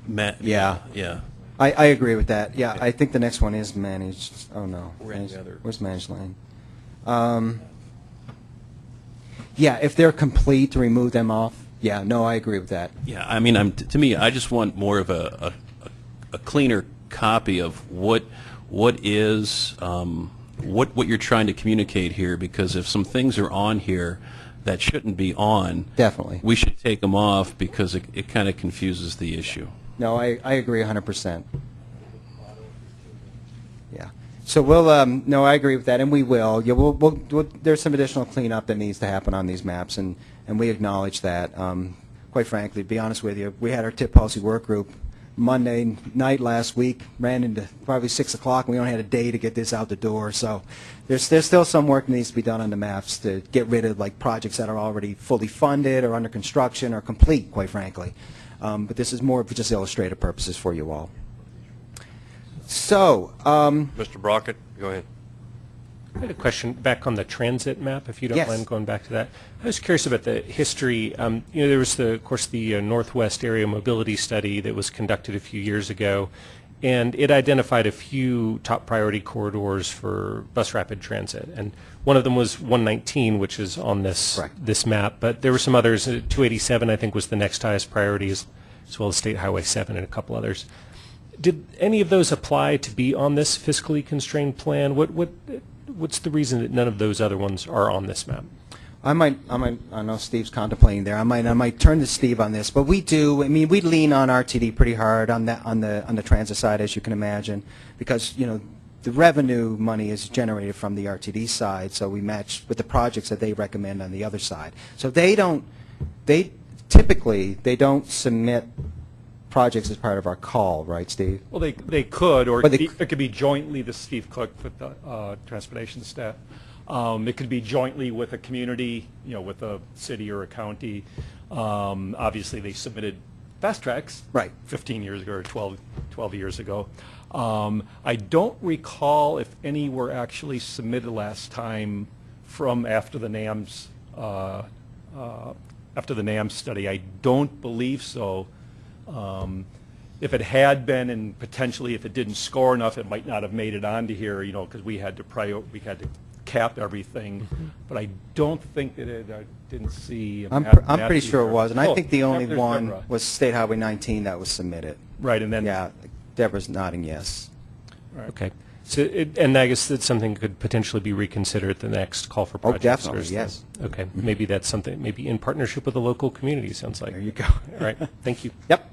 [SPEAKER 14] ma-
[SPEAKER 3] Yeah.
[SPEAKER 14] Yeah.
[SPEAKER 3] I, I agree with that. Yeah, I think the next one is managed. Oh, no. Managed-
[SPEAKER 14] other-
[SPEAKER 3] Where's managed lane? Um, yeah, if they're complete, to remove them off. Yeah, no, I agree with that.
[SPEAKER 14] Yeah, I mean, I'm, to me, I just want more of a, a, cleaner copy of what, what is, um, what, what you're trying to communicate here, because if some things are on here that shouldn't be on,
[SPEAKER 3] Definitely.
[SPEAKER 14] we should take them off because it, it kind of confuses the issue.
[SPEAKER 3] No, I, I agree 100%. Yeah. So we'll, um, no, I agree with that, and we will. Yeah, we'll, we'll, we'll, there's some additional cleanup that needs to happen on these maps, and, and we acknowledge that. Um, quite frankly, to be honest with you, we had our TIP policy work group Monday night last week, ran into probably 6 o'clock, and we only had a day to get this out the door. So there's, there's still some work that needs to be done on the maps to get rid of like projects that are already fully funded or under construction or complete, quite frankly. Um, but this is more for just illustrative purposes for you all. So, um,
[SPEAKER 1] Mr. Brockett, go ahead.
[SPEAKER 11] I had a question back on the transit map, if you don't
[SPEAKER 3] Yes.
[SPEAKER 11] mind going back to that. I was curious about the history. Um, you know, there was the, of course, the uh, Northwest Area Mobility Study that was conducted a few years ago, and it identified a few top priority corridors for bus rapid transit. And one of them was 119, which is on this
[SPEAKER 3] Correct.
[SPEAKER 11] this map. But there were some others. Uh, 287, I think, was the next highest priority, as, as well as State Highway 7 and a couple others. Did any of those apply to be on this fiscally constrained plan? What what what's the reason that none of those other ones are on this map?
[SPEAKER 3] I might, I might, I know Steve's contemplating there. I might, I might turn to Steve on this, but we do. I mean, we lean on RTD pretty hard on that, on the, on the transit side, as you can imagine, because you know, the revenue money is generated from the RTD side, so we match with the projects that they recommend on the other side. So they don't, they typically they don't submit projects as part of our call, right, Steve?
[SPEAKER 15] Well, they, they could, or it
[SPEAKER 3] they
[SPEAKER 15] could be- it could be jointly the Steve Cook with the uh, transportation staff. Um, It could be jointly with a community, you know, with a city or a county. Um, Obviously, they submitted fast tracks.
[SPEAKER 3] Right.
[SPEAKER 15] 15 years ago or 12, 12 years ago. Um, I don't recall if any were actually submitted last time from after the NAMS, uh, uh, after the NAMS study. I don't believe so. Um, If it had been, and potentially if it didn't score enough, it might not have made it onto here, you know, because we had to prior, we had to cap everything. But I don't think that it, I didn't see.
[SPEAKER 3] I'm, pr- I'm pretty
[SPEAKER 15] Matthew
[SPEAKER 3] sure it
[SPEAKER 15] there.
[SPEAKER 3] was, and I
[SPEAKER 15] Oh,
[SPEAKER 3] think the only
[SPEAKER 15] there's
[SPEAKER 3] one
[SPEAKER 15] Deborah.
[SPEAKER 3] was State Highway 19 that was submitted.
[SPEAKER 15] Right, and then.
[SPEAKER 3] Yeah, Deborah's nodding yes.
[SPEAKER 15] Right.
[SPEAKER 11] Okay. So, it, and I guess that's something that could potentially be reconsidered at the next call for
[SPEAKER 3] Oh,
[SPEAKER 11] projects. or
[SPEAKER 3] definitely,
[SPEAKER 11] is that-
[SPEAKER 3] yes.
[SPEAKER 11] Okay, maybe that's something, maybe in partnership with the local community, sounds like.
[SPEAKER 3] There you go.
[SPEAKER 11] All right, thank you.
[SPEAKER 3] Yep.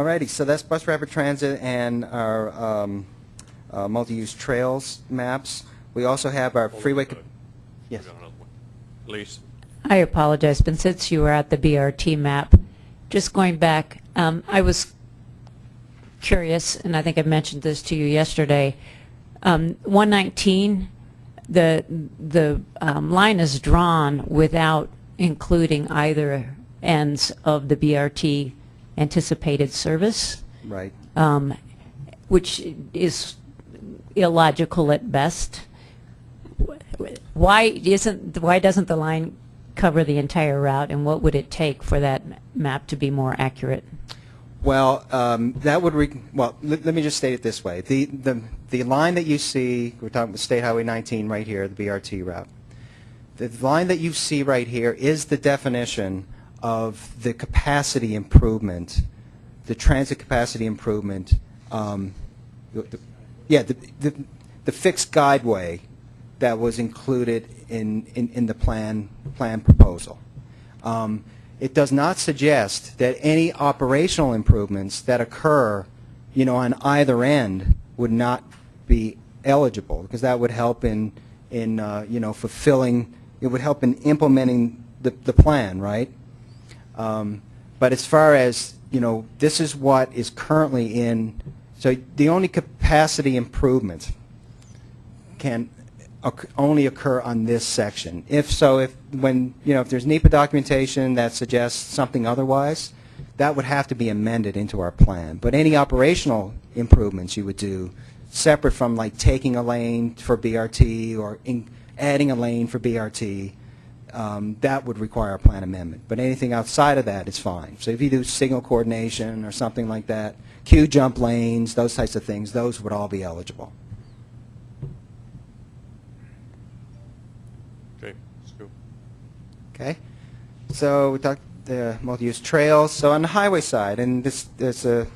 [SPEAKER 3] Alrighty, so that's bus rapid transit and our um, uh, multi-use trails maps. We also have our freeway. cap- Yes.
[SPEAKER 1] Elise?
[SPEAKER 8] I apologize, but since you were at the BRT map, just going back, um, I was curious, and I think I mentioned this to you yesterday. Um, 119, the the um, line is drawn without including either ends of the BRT anticipated service,
[SPEAKER 3] Right.
[SPEAKER 8] um, which is illogical at best. Why isn't why doesn't the line cover the entire route, and what would it take for that map to be more accurate?
[SPEAKER 3] Well, um, that would, re- well, let, let me just state it this way. The, the, the line that you see, we're talking about State Highway 19 right here, the BRT route. The line that you see right here is the definition of the capacity improvement, the transit capacity improvement, um, the- yeah, the, the, the fixed guideway that was included in, in, in the plan, plan proposal. Um, it does not suggest that any operational improvements that occur, you know, on either end would not be eligible, because that would help in, in, uh, you know, fulfilling, it would help in implementing the, the plan, right? Um, but as far as, you know, this is what is currently in, so the only capacity improvement can only occur on this section. If so, if, when, you know, if there's NEPA documentation that suggests something otherwise, that would have to be amended into our plan. But any operational improvements you would do, separate from like taking a lane for BRT or in- adding a lane for BRT, um, that would require a plan amendment. But anything outside of that is fine. So if you do signal coordination or something like that, queue jump lanes, those types of things, those would all be eligible.
[SPEAKER 1] Okay.
[SPEAKER 3] Okay? So we talked the multi-use trails. So on the highway side, and this, this uh,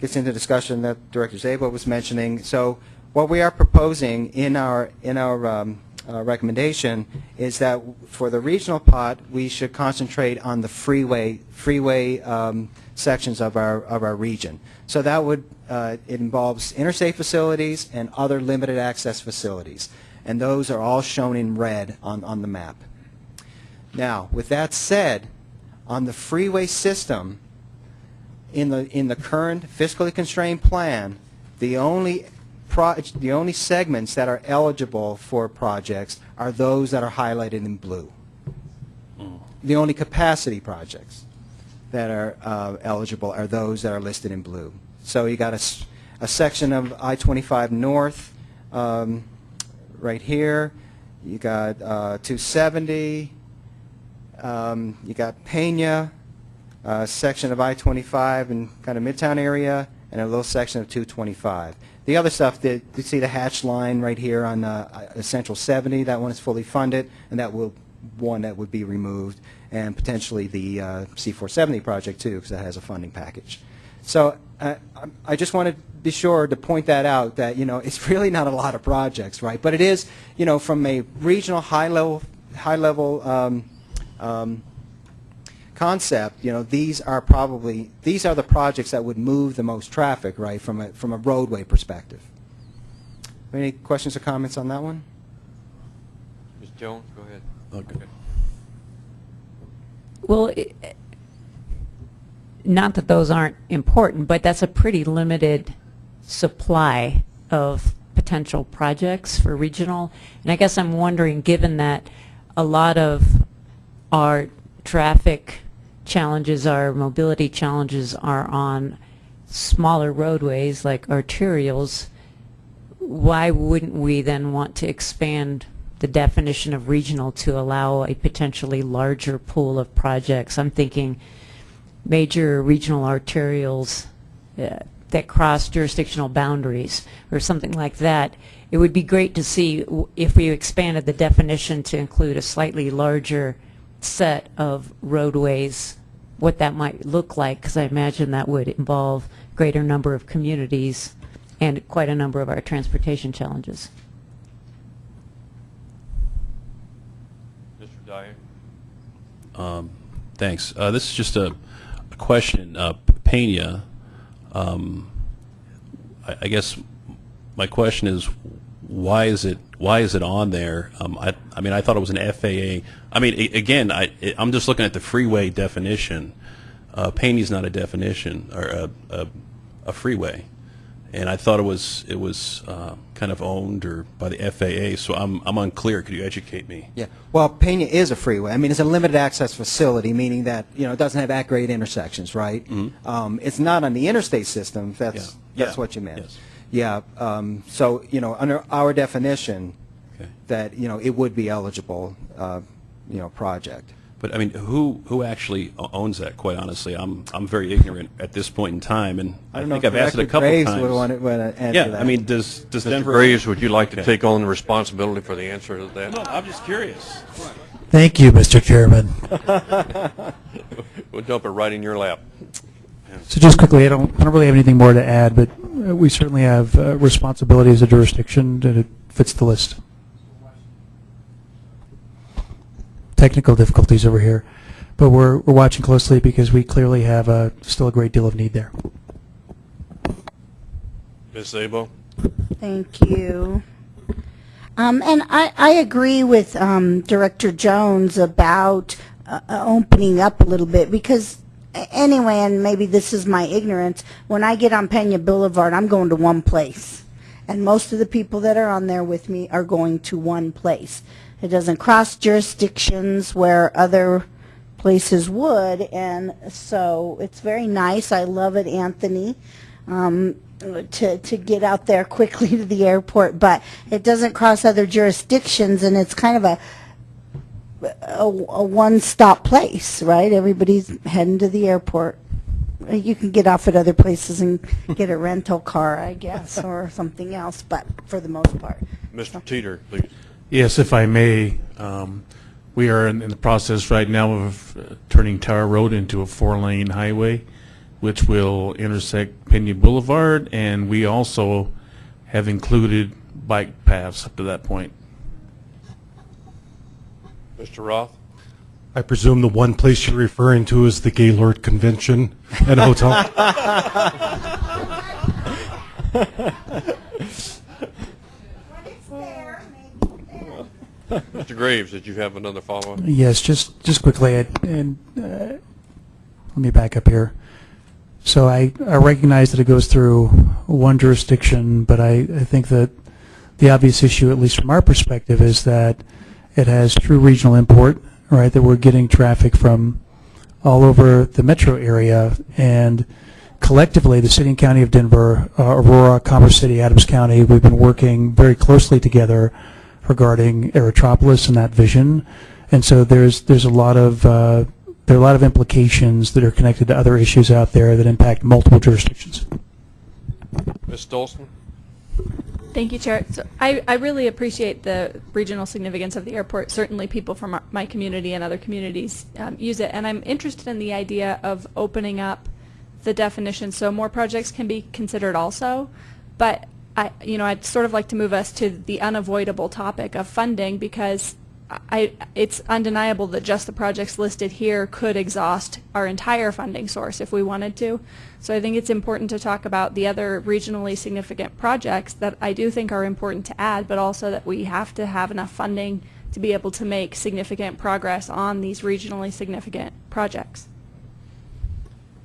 [SPEAKER 3] gets into discussion that Director Szabo was mentioning. So what we are proposing in our, in our um, uh, recommendation is that for the regional pot, we should concentrate on the freeway, freeway um, sections of our, of our region. So that would, uh, it involves interstate facilities and other limited access facilities. And those are all shown in red on, on the map. Now, with that said, on the freeway system, in the, in the current fiscally constrained plan, the only, the only segments that are eligible for projects are those that are highlighted in blue. The only capacity projects that are uh, eligible are those that are listed in blue. So you got a section of I-25 North, um, right here. You got uh, 270. Um, you got Pena, a section of I-25 in kind of Midtown area, and a little section of 225. The other stuff, you see the hatch line right here on uh, uh, Central 70. That one is fully funded, and that will one that would be removed, and potentially the uh, C470 project too, because that has a funding package. So uh, I just want to be sure to point that out, that, you know, it's really not a lot of projects, right? But it is, you know, from a regional high-level, high-level um, um, concept, you know, these are probably, these are the projects that would move the most traffic, right, from a, from a roadway perspective. Any questions or comments on that one?
[SPEAKER 1] Ms. Jones, go ahead.
[SPEAKER 14] Okay.
[SPEAKER 8] Well, i- not that those aren't important, but that's a pretty limited supply of potential projects for regional. And I guess I'm wondering, given that a lot of our traffic challenges, our mobility challenges are on smaller roadways like arterials, why wouldn't we then want to expand the definition of regional to allow a potentially larger pool of projects? I'm thinking major regional arterials uh, that cross jurisdictional boundaries or something like that. It would be great to see if we expanded the definition to include a slightly larger set of roadways, what that might look like, because I imagine that would involve greater number of communities and quite a number of our transportation challenges.
[SPEAKER 1] Mr. Dyer?
[SPEAKER 14] Um, Thanks. Uh, This is just a a question. Uh, Pena, um, I I guess my question is, why is it, why is it on there? Um, I I mean, I thought it was an FAA. I mean, again, I, I'm just looking at the freeway definition. Uh, Pena's not a definition, or a, a a freeway. And I thought it was, it was uh, kind of owned or by the FAA, so I'm I'm unclear. Could you educate me?
[SPEAKER 3] Yeah, well, Pena is a freeway. I mean, it's a limited access facility, meaning that, you know, it doesn't have at-grade intersections, right? Um, It's not on the interstate system, that's.
[SPEAKER 14] Yeah.
[SPEAKER 3] that's
[SPEAKER 14] Yeah.
[SPEAKER 3] what you meant.
[SPEAKER 14] Yes.
[SPEAKER 3] Yeah, um, so, you know, under our definition,
[SPEAKER 14] Okay.
[SPEAKER 3] that, you know, it would be eligible, uh, you know, project.
[SPEAKER 14] But I mean, who who actually owns that? Quite honestly, I'm I'm very ignorant at this point in time, and
[SPEAKER 3] I
[SPEAKER 14] I,
[SPEAKER 3] don't know
[SPEAKER 14] think
[SPEAKER 3] if
[SPEAKER 14] I've asked it a couple
[SPEAKER 3] Graves
[SPEAKER 14] times.
[SPEAKER 3] would want to, want to answer
[SPEAKER 14] yeah,
[SPEAKER 3] that.
[SPEAKER 14] I mean, does does
[SPEAKER 1] Mr.
[SPEAKER 14] Denver?
[SPEAKER 1] Graves, would you like to
[SPEAKER 14] Okay.
[SPEAKER 1] take on the responsibility for the answer to that?
[SPEAKER 14] No, I'm just curious.
[SPEAKER 16] Thank you, Mr. Chairman.
[SPEAKER 1] We'll dump it right in your lap.
[SPEAKER 16] So just quickly, I don't, I don't really have anything more to add, but we certainly have uh, responsibility as a jurisdiction, and it fits the list. Technical difficulties over here, but we're, we're watching closely because we clearly have uh, still a great deal of need there.
[SPEAKER 1] Ms. Szabo?
[SPEAKER 13] Thank you. Um, and I, I agree with um, Director Jones about uh, uh, opening up a little bit because a- anyway, and maybe this is my ignorance, when I get on Pena Boulevard, I'm going to one place. And most of the people that are on there with me are going to one place. It doesn't cross jurisdictions where other places would, and so it's very nice. I love it, Anthony. Um, to to get out there quickly to the airport, but it doesn't cross other jurisdictions, and it's kind of a a, a one-stop place, right? Everybody's heading to the airport. You can get off at other places and get a rental car, I guess, or something else, but for the most part.
[SPEAKER 1] Mr. Teeter, please.
[SPEAKER 17] Yes, if I may, um, we are in, in the process right now of uh, turning Tower Road into a four-lane highway, which will intersect Pena Boulevard, and we also have included bike paths up to that point.
[SPEAKER 1] Mr. Roth?
[SPEAKER 18] I presume the one place you're referring to is the Gaylord Convention and Hotel?
[SPEAKER 1] Mr. Graves, did you have another follow-up?
[SPEAKER 16] Yes, just, just quickly, I- and uh, let me back up here. So I, I recognize that it goes through one jurisdiction, but I, I think that the obvious issue, at least from our perspective, is that it has true regional import, right, that we're getting traffic from all over the metro area, and collectively, the city and county of Denver, uh, Aurora, Commerce City, Adams County, we've been working very closely together regarding Aerotropolis and that vision. And so there's there's a lot of uh, there are a lot of implications that are connected to other issues out there that impact multiple jurisdictions.
[SPEAKER 1] Ms. Stolzmann?
[SPEAKER 10] Thank you, Chair. So I, I really appreciate the regional significance of the airport. Certainly people from our, my community and other communities um, use it. And I'm interested in the idea of opening up the definition so more projects can be considered also. But I, you know, I'd sort of like to move us to the unavoidable topic of funding because I, it's undeniable that just the projects listed here could exhaust our entire funding source if we wanted to. So I think it's important to talk about the other regionally significant projects that I do think are important to add, but also that we have to have enough funding to be able to make significant progress on these regionally significant projects.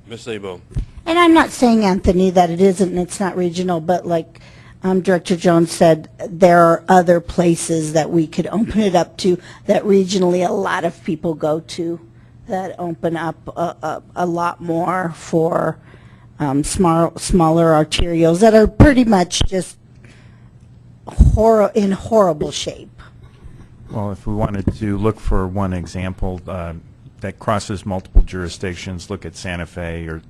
[SPEAKER 1] Ms. Lebo?
[SPEAKER 13] And I'm not saying, Anthony, that it isn't and it's not regional, but like um, Director Jones said, there are other places that we could open it up to that regionally a lot of people go to that open up a, a, a lot more for um, small, smaller arterials that are pretty much just hor- in horrible shape.
[SPEAKER 19] Well, if we wanted to look for one example uh, that crosses multiple jurisdictions, look at Santa Fe or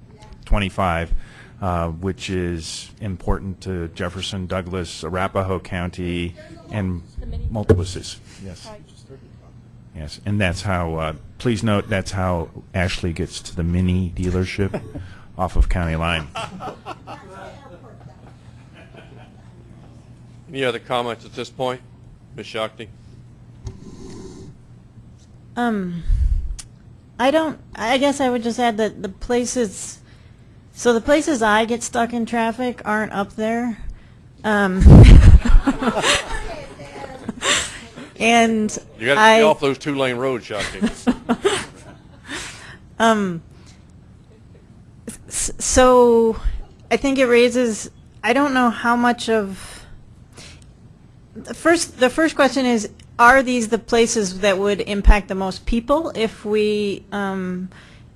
[SPEAKER 19] 25, uh, which is important to Jefferson, Douglas, Arapahoe County, and Multiplices. Yes. Yes, and that's how, uh, please note, that's how Ashley gets to the mini dealership off of County Line.
[SPEAKER 1] Any other comments at this point? Ms. Shakti?
[SPEAKER 20] Um, I don't, I guess I would just add that the places, so the places I get stuck in traffic aren't up there. Um, and
[SPEAKER 1] You got to stay off those two-lane roads, Shakti.
[SPEAKER 20] um, so I think it raises, I don't know how much of, the first, the first question is, are these the places that would impact the most people if we, um,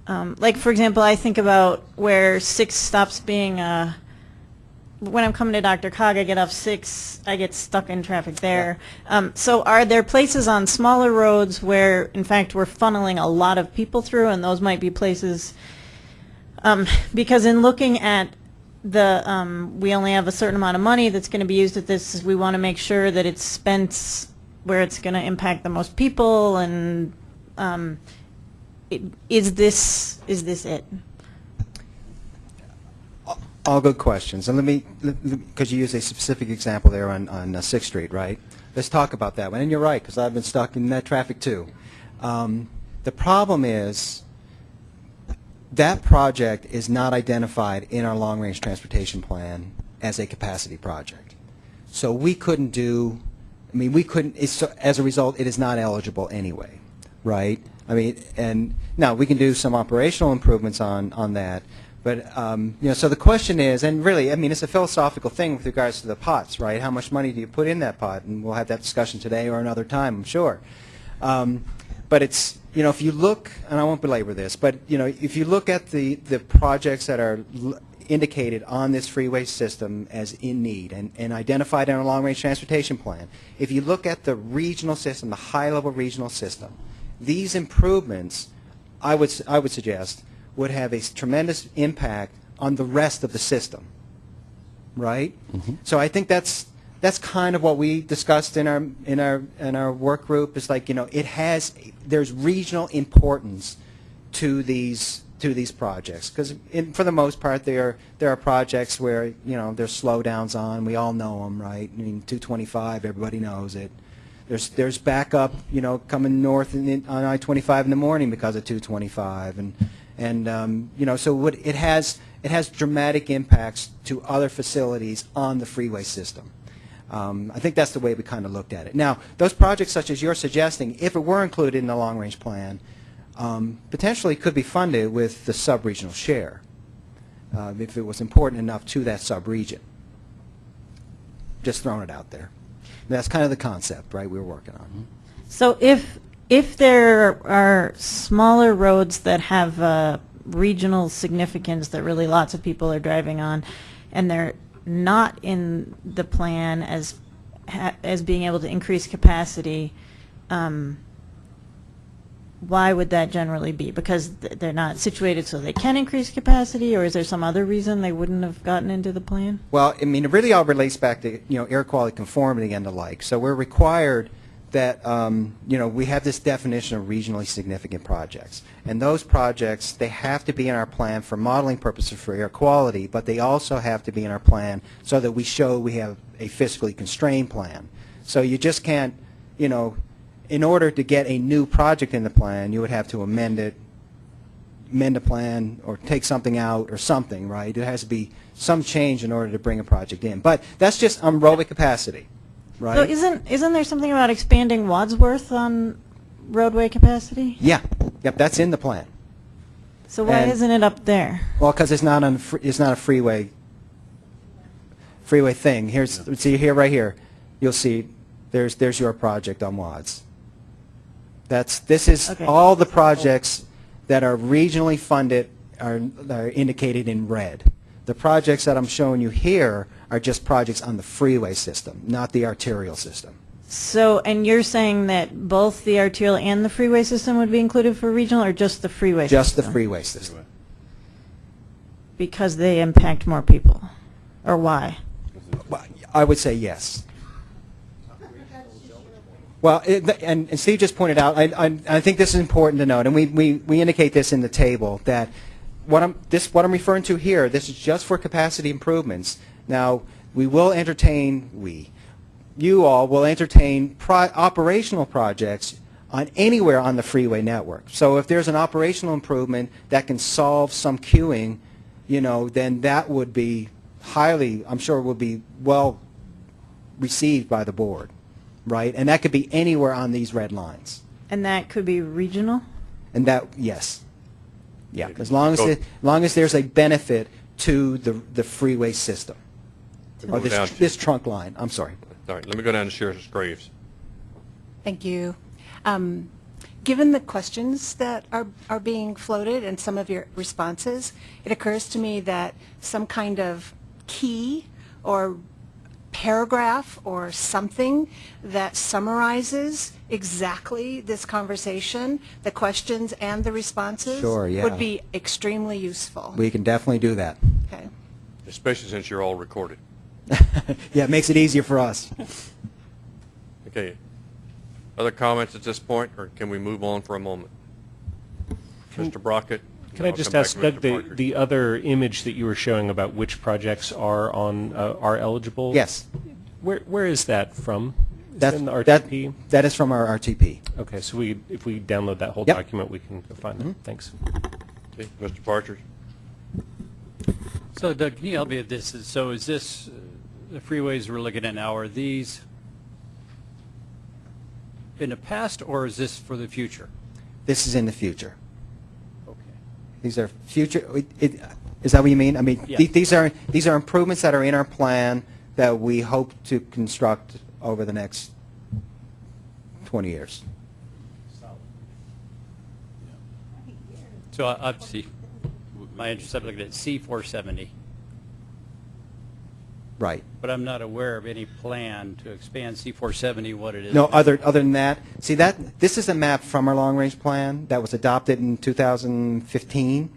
[SPEAKER 20] um, like for example, I think about where six stops being a, when I'm coming to DRCOG, I get off six, I get stuck in traffic there. Um, so are there places on smaller roads where, in fact, we're funneling a lot of people through, and those might be places, um, because in looking at the, um, we only have a certain amount of money that's going to be used at this, we want to make sure that it's spent where it's going to impact the most people, and um, is this is this it?
[SPEAKER 3] All good questions. And let me, because you used a specific example there on, on uh, Sixth Street, right? Let's talk about that one. And you're right, because I've been stuck in that traffic too. Um, the problem is that project is not identified in our long-range transportation plan as a capacity project. So we couldn't do, I mean, we couldn't, so as a result, it is not eligible anyway, right? I mean, and now we can do some operational improvements on, on that, but, um, you know, so the question is, and really, I mean, it's a philosophical thing with regards to the pots, right? How much money do you put in that pot? And we'll have that discussion today or another time, I'm sure. Um, but it's, you know, if you look, and I won't belabor this, but, you know, if you look at the, the projects that are indicated on this freeway system as in need and, and identified in our long-range transportation plan, if you look at the regional system, the high-level regional system, these improvements, I would, I would suggest, would have a tremendous impact on the rest of the system, right? Mm-hmm. So I think that's that's kind of what we discussed in our in our in our work group. It's like you know it has there's regional importance to these to these projects because for the most part there there are projects where you know there's slowdowns on. We all know them, right? I mean 225, everybody knows it. There's there's backup, you know, coming north on I-25 in the morning because of 225, and and um, you know so what it has it has dramatic impacts to other facilities on the freeway system. Um, I think that's the way we kind of looked at it. Now, those projects such as you're suggesting, if it were included in the long-range plan, um, potentially could be funded with the sub-regional share, uh, if it was important enough to that sub-region. Just throwing it out there. That's kind of the concept, right, we were working on.
[SPEAKER 20] So if if there are smaller roads that have uh, regional significance that really lots of people are driving on, and they're not in the plan as as being able to increase capacity, um, why would that generally be? Because th- they're not situated so they can increase capacity, or is there some other reason they wouldn't have gotten into the plan?
[SPEAKER 3] Well, I mean, it really all relates back to, you know, air quality conformity and the like. So we're required that, um, you know, we have this definition of regionally significant projects. And those projects, they have to be in our plan for modeling purposes for air quality, but they also have to be in our plan so that we show we have a fiscally constrained plan. So you just can't, you know, in order to get a new project in the plan, you would have to amend it, amend a plan or take something out or something, right? There has to be some change in order to bring a project in. But that's just aerobic capacity, right?
[SPEAKER 20] So isn't, isn't there something about expanding Wadsworth on roadway capacity?
[SPEAKER 3] yeah, yep, that's in the plan.
[SPEAKER 20] So why
[SPEAKER 3] And-
[SPEAKER 20] isn't it up there?
[SPEAKER 3] Well, because it's not on, fr- it's not a freeway, freeway thing. Here's, see here, right here, you'll see, there's, there's your project on WADS. That's, this is,
[SPEAKER 20] Okay.
[SPEAKER 3] all the projects that are regionally funded are, are indicated in red. The projects that I'm showing you here are just projects on the freeway system, not the arterial system.
[SPEAKER 20] So, and you're saying that both the arterial and the freeway system would be included for regional, or just the freeway system?
[SPEAKER 3] Just the freeway system.
[SPEAKER 20] Because they impact more people? Or why?
[SPEAKER 3] I would say yes. Well, it, and, and Steve just pointed out, I, I, I think this is important to note, and we, we, we indicate this in the table, that what I'm, this, what I'm referring to here, this is just for capacity improvements. Now, we will entertain, we, you all will entertain pro, operational projects on anywhere on the freeway network. So if there's an operational improvement that can solve some queuing, you know, then that would be highly, I'm sure would be well received by the board, right? And that could be anywhere on these red lines.
[SPEAKER 20] And that could be regional?
[SPEAKER 3] And that, yes. Yeah, as long as, it, as long as there's a benefit to the, the freeway system. Or this,
[SPEAKER 1] to-
[SPEAKER 3] this trunk line, I'm sorry.
[SPEAKER 1] All right, let me go down to Sheriff Graves.
[SPEAKER 21] Thank you. Um, Given the questions that are, are being floated and some of your responses, it occurs to me that some kind of key or paragraph or something that summarizes exactly this conversation, the questions and the responses,
[SPEAKER 3] Sure, yeah.
[SPEAKER 21] would be extremely useful.
[SPEAKER 3] We can definitely do that.
[SPEAKER 21] Okay.
[SPEAKER 1] Especially since you're all recorded.
[SPEAKER 3] Yeah, it makes it easier for us.
[SPEAKER 1] Okay. Other comments at this point, or can we move on for a moment? Mr. Brockett?
[SPEAKER 11] Can I
[SPEAKER 1] I'll
[SPEAKER 11] just
[SPEAKER 1] come back
[SPEAKER 11] ask,
[SPEAKER 1] to
[SPEAKER 11] Doug,
[SPEAKER 1] Mr.
[SPEAKER 11] the,
[SPEAKER 1] Parker.
[SPEAKER 11] the other image that you were showing about which projects are on, uh, are eligible?
[SPEAKER 3] Yes.
[SPEAKER 11] Where, where is that from? Is
[SPEAKER 3] That's,
[SPEAKER 11] it in the
[SPEAKER 3] that,
[SPEAKER 11] RTP?
[SPEAKER 3] that is from our RTP.
[SPEAKER 11] Okay, so we, if we download that whole
[SPEAKER 3] Yep.
[SPEAKER 11] document, we can go find
[SPEAKER 3] Mhm.
[SPEAKER 11] it. Thanks.
[SPEAKER 1] Okay, Mr. Partridge?
[SPEAKER 7] So Doug, can you help me with this? So is this, uh, the freeways we're looking at now, are these in the past or is this for the future?
[SPEAKER 3] This is in the future.
[SPEAKER 7] Okay.
[SPEAKER 3] These are future, it- it- is that what you mean? I mean,
[SPEAKER 7] Yeah.
[SPEAKER 3] the- these are, these are improvements that are in our plan that we hope to construct over the next 20 years.
[SPEAKER 7] So uh, I- I'd see, my interest, I'm looking at C470,
[SPEAKER 3] Right.
[SPEAKER 7] but I'm not aware of any plan to expand C470, what it is.
[SPEAKER 3] No,
[SPEAKER 7] now.
[SPEAKER 3] other, other than that, see that, this is a map from our long-range plan that was adopted in 2015.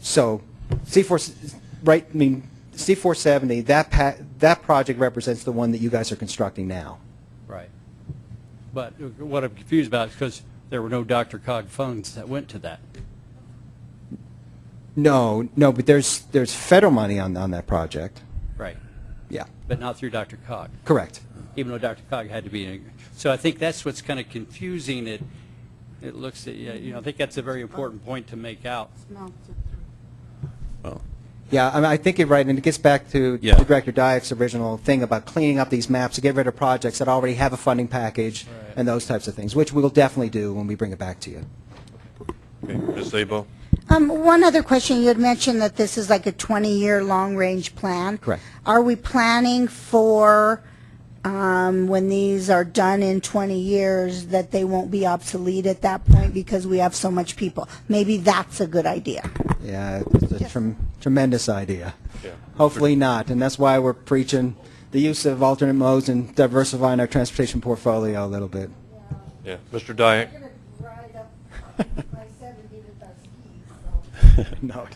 [SPEAKER 3] So C4, s- right, I mean, C470, that that project represents the one that you guys are constructing now.
[SPEAKER 7] Right. But what I'm confused about is because there were no DRCOG funds that went to that.
[SPEAKER 3] No, no, but there's, there's federal money on, on that project.
[SPEAKER 7] Right.
[SPEAKER 3] Yeah.
[SPEAKER 7] But not through DRCOG.
[SPEAKER 3] Correct.
[SPEAKER 7] Even though DRCOG had to be in. So I think that's what's kind of confusing it. It looks, at- yeah, you know, I think that's a very important point to make out.
[SPEAKER 14] Well,
[SPEAKER 3] Yeah, I mean, I think you're right, and it gets back to
[SPEAKER 14] Yeah.
[SPEAKER 3] to Director Diak's original thing about cleaning up these maps to get rid of projects that already have a funding package and those types of things, which we will definitely do when we bring it back to you.
[SPEAKER 1] Okay, Ms. Szabo?
[SPEAKER 13] Um, one other question, you had mentioned that this is like a 20-year long-range plan.
[SPEAKER 3] Correct.
[SPEAKER 13] Are we planning for, um, when these are done in 20 years, that they won't be obsolete at that point because we have so much people? Maybe that's a good idea.
[SPEAKER 3] Yeah, it's a trem- tremendous idea.
[SPEAKER 1] Yeah.
[SPEAKER 3] Hopefully not, and that's why we're preaching the use of alternate modes and diversifying our transportation portfolio a little bit.
[SPEAKER 1] Yeah, Mr. Diak?
[SPEAKER 3] No.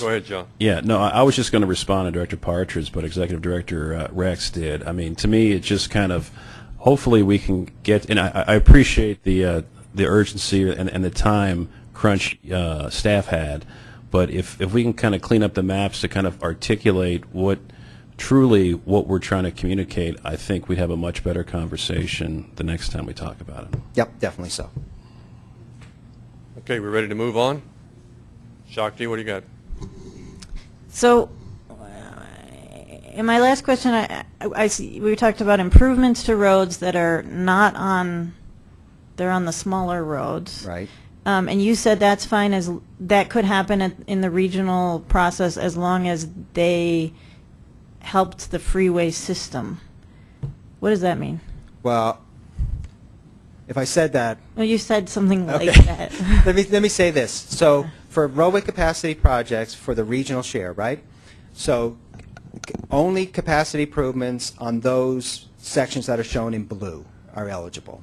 [SPEAKER 1] Go ahead, John.
[SPEAKER 14] Yeah, no, I I was just going to respond to Director Partridge, but Executive Director uh, Rex did. I mean, to me, it just kind of, hopefully we can get, and I, I appreciate the uh, the urgency and, and the time crunch uh, staff had, but if, if we can kind of clean up the maps to kind of articulate what truly what we're trying to communicate, I think we'd have a much better conversation the next time we talk about it.
[SPEAKER 3] Yep, definitely so.
[SPEAKER 1] Okay, we're ready to move on? Shakti, what do you got?
[SPEAKER 20] So, uh, in my last question, I, I, I see, we talked about improvements to roads that are not on, they're on the smaller roads.
[SPEAKER 3] Right.
[SPEAKER 20] Um, and you said that's fine as, that could happen at- in the regional process as long as they helped the freeway system. What does that mean?
[SPEAKER 3] Well, if I said that,
[SPEAKER 20] Well, you said something like
[SPEAKER 3] Okay.
[SPEAKER 20] that.
[SPEAKER 3] let me let me say this. So for roadway capacity projects for the regional share, right? So only capacity improvements on those sections that are shown in blue are eligible.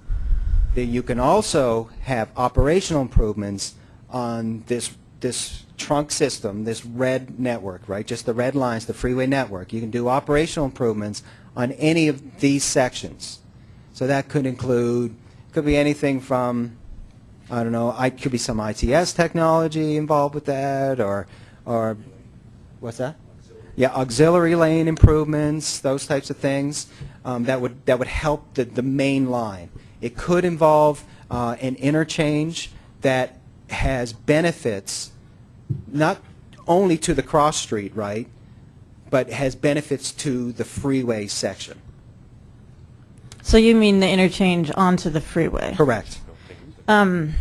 [SPEAKER 3] You can also have operational improvements on this this trunk system, this red network, right? Just the red lines, the freeway network. You can do operational improvements on any of these sections. So that could include, could be anything from, I don't know, I could be some ITS technology involved with that, or, or, what's that? Yeah, auxiliary lane improvements, those types of things, um, that would, that would help the, the main line. It could involve, uh, an interchange that has benefits, not only to the cross street, right, but has benefits to the freeway section.
[SPEAKER 20] So you mean the interchange onto the freeway?
[SPEAKER 3] Correct.
[SPEAKER 20] Um,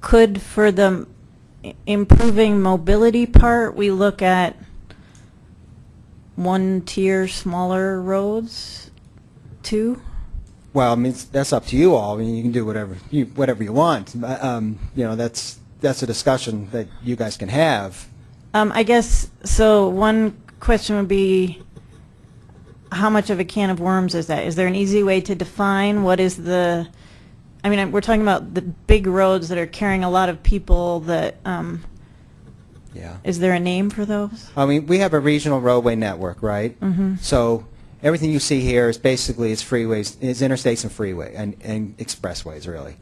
[SPEAKER 20] could for the improving mobility part, we look at one tier smaller roads too?
[SPEAKER 3] Well, I mean, that's up to you all. I mean, you can do whatever you, whatever you want. But, Um, you know, that's, that's a discussion that you guys can have.
[SPEAKER 20] Um, I guess, so one question would be, how much of a can of worms is that? Is there an easy way to define what is the, I mean, I'm- we're talking about the big roads that are carrying a lot of people that, um,
[SPEAKER 3] Yeah.
[SPEAKER 20] is there a name for those?
[SPEAKER 3] I mean, we have a regional roadway network, right?
[SPEAKER 20] Mhm.
[SPEAKER 3] So everything you see here is basically is freeways, is interstates and freeway, and, and expressways, really.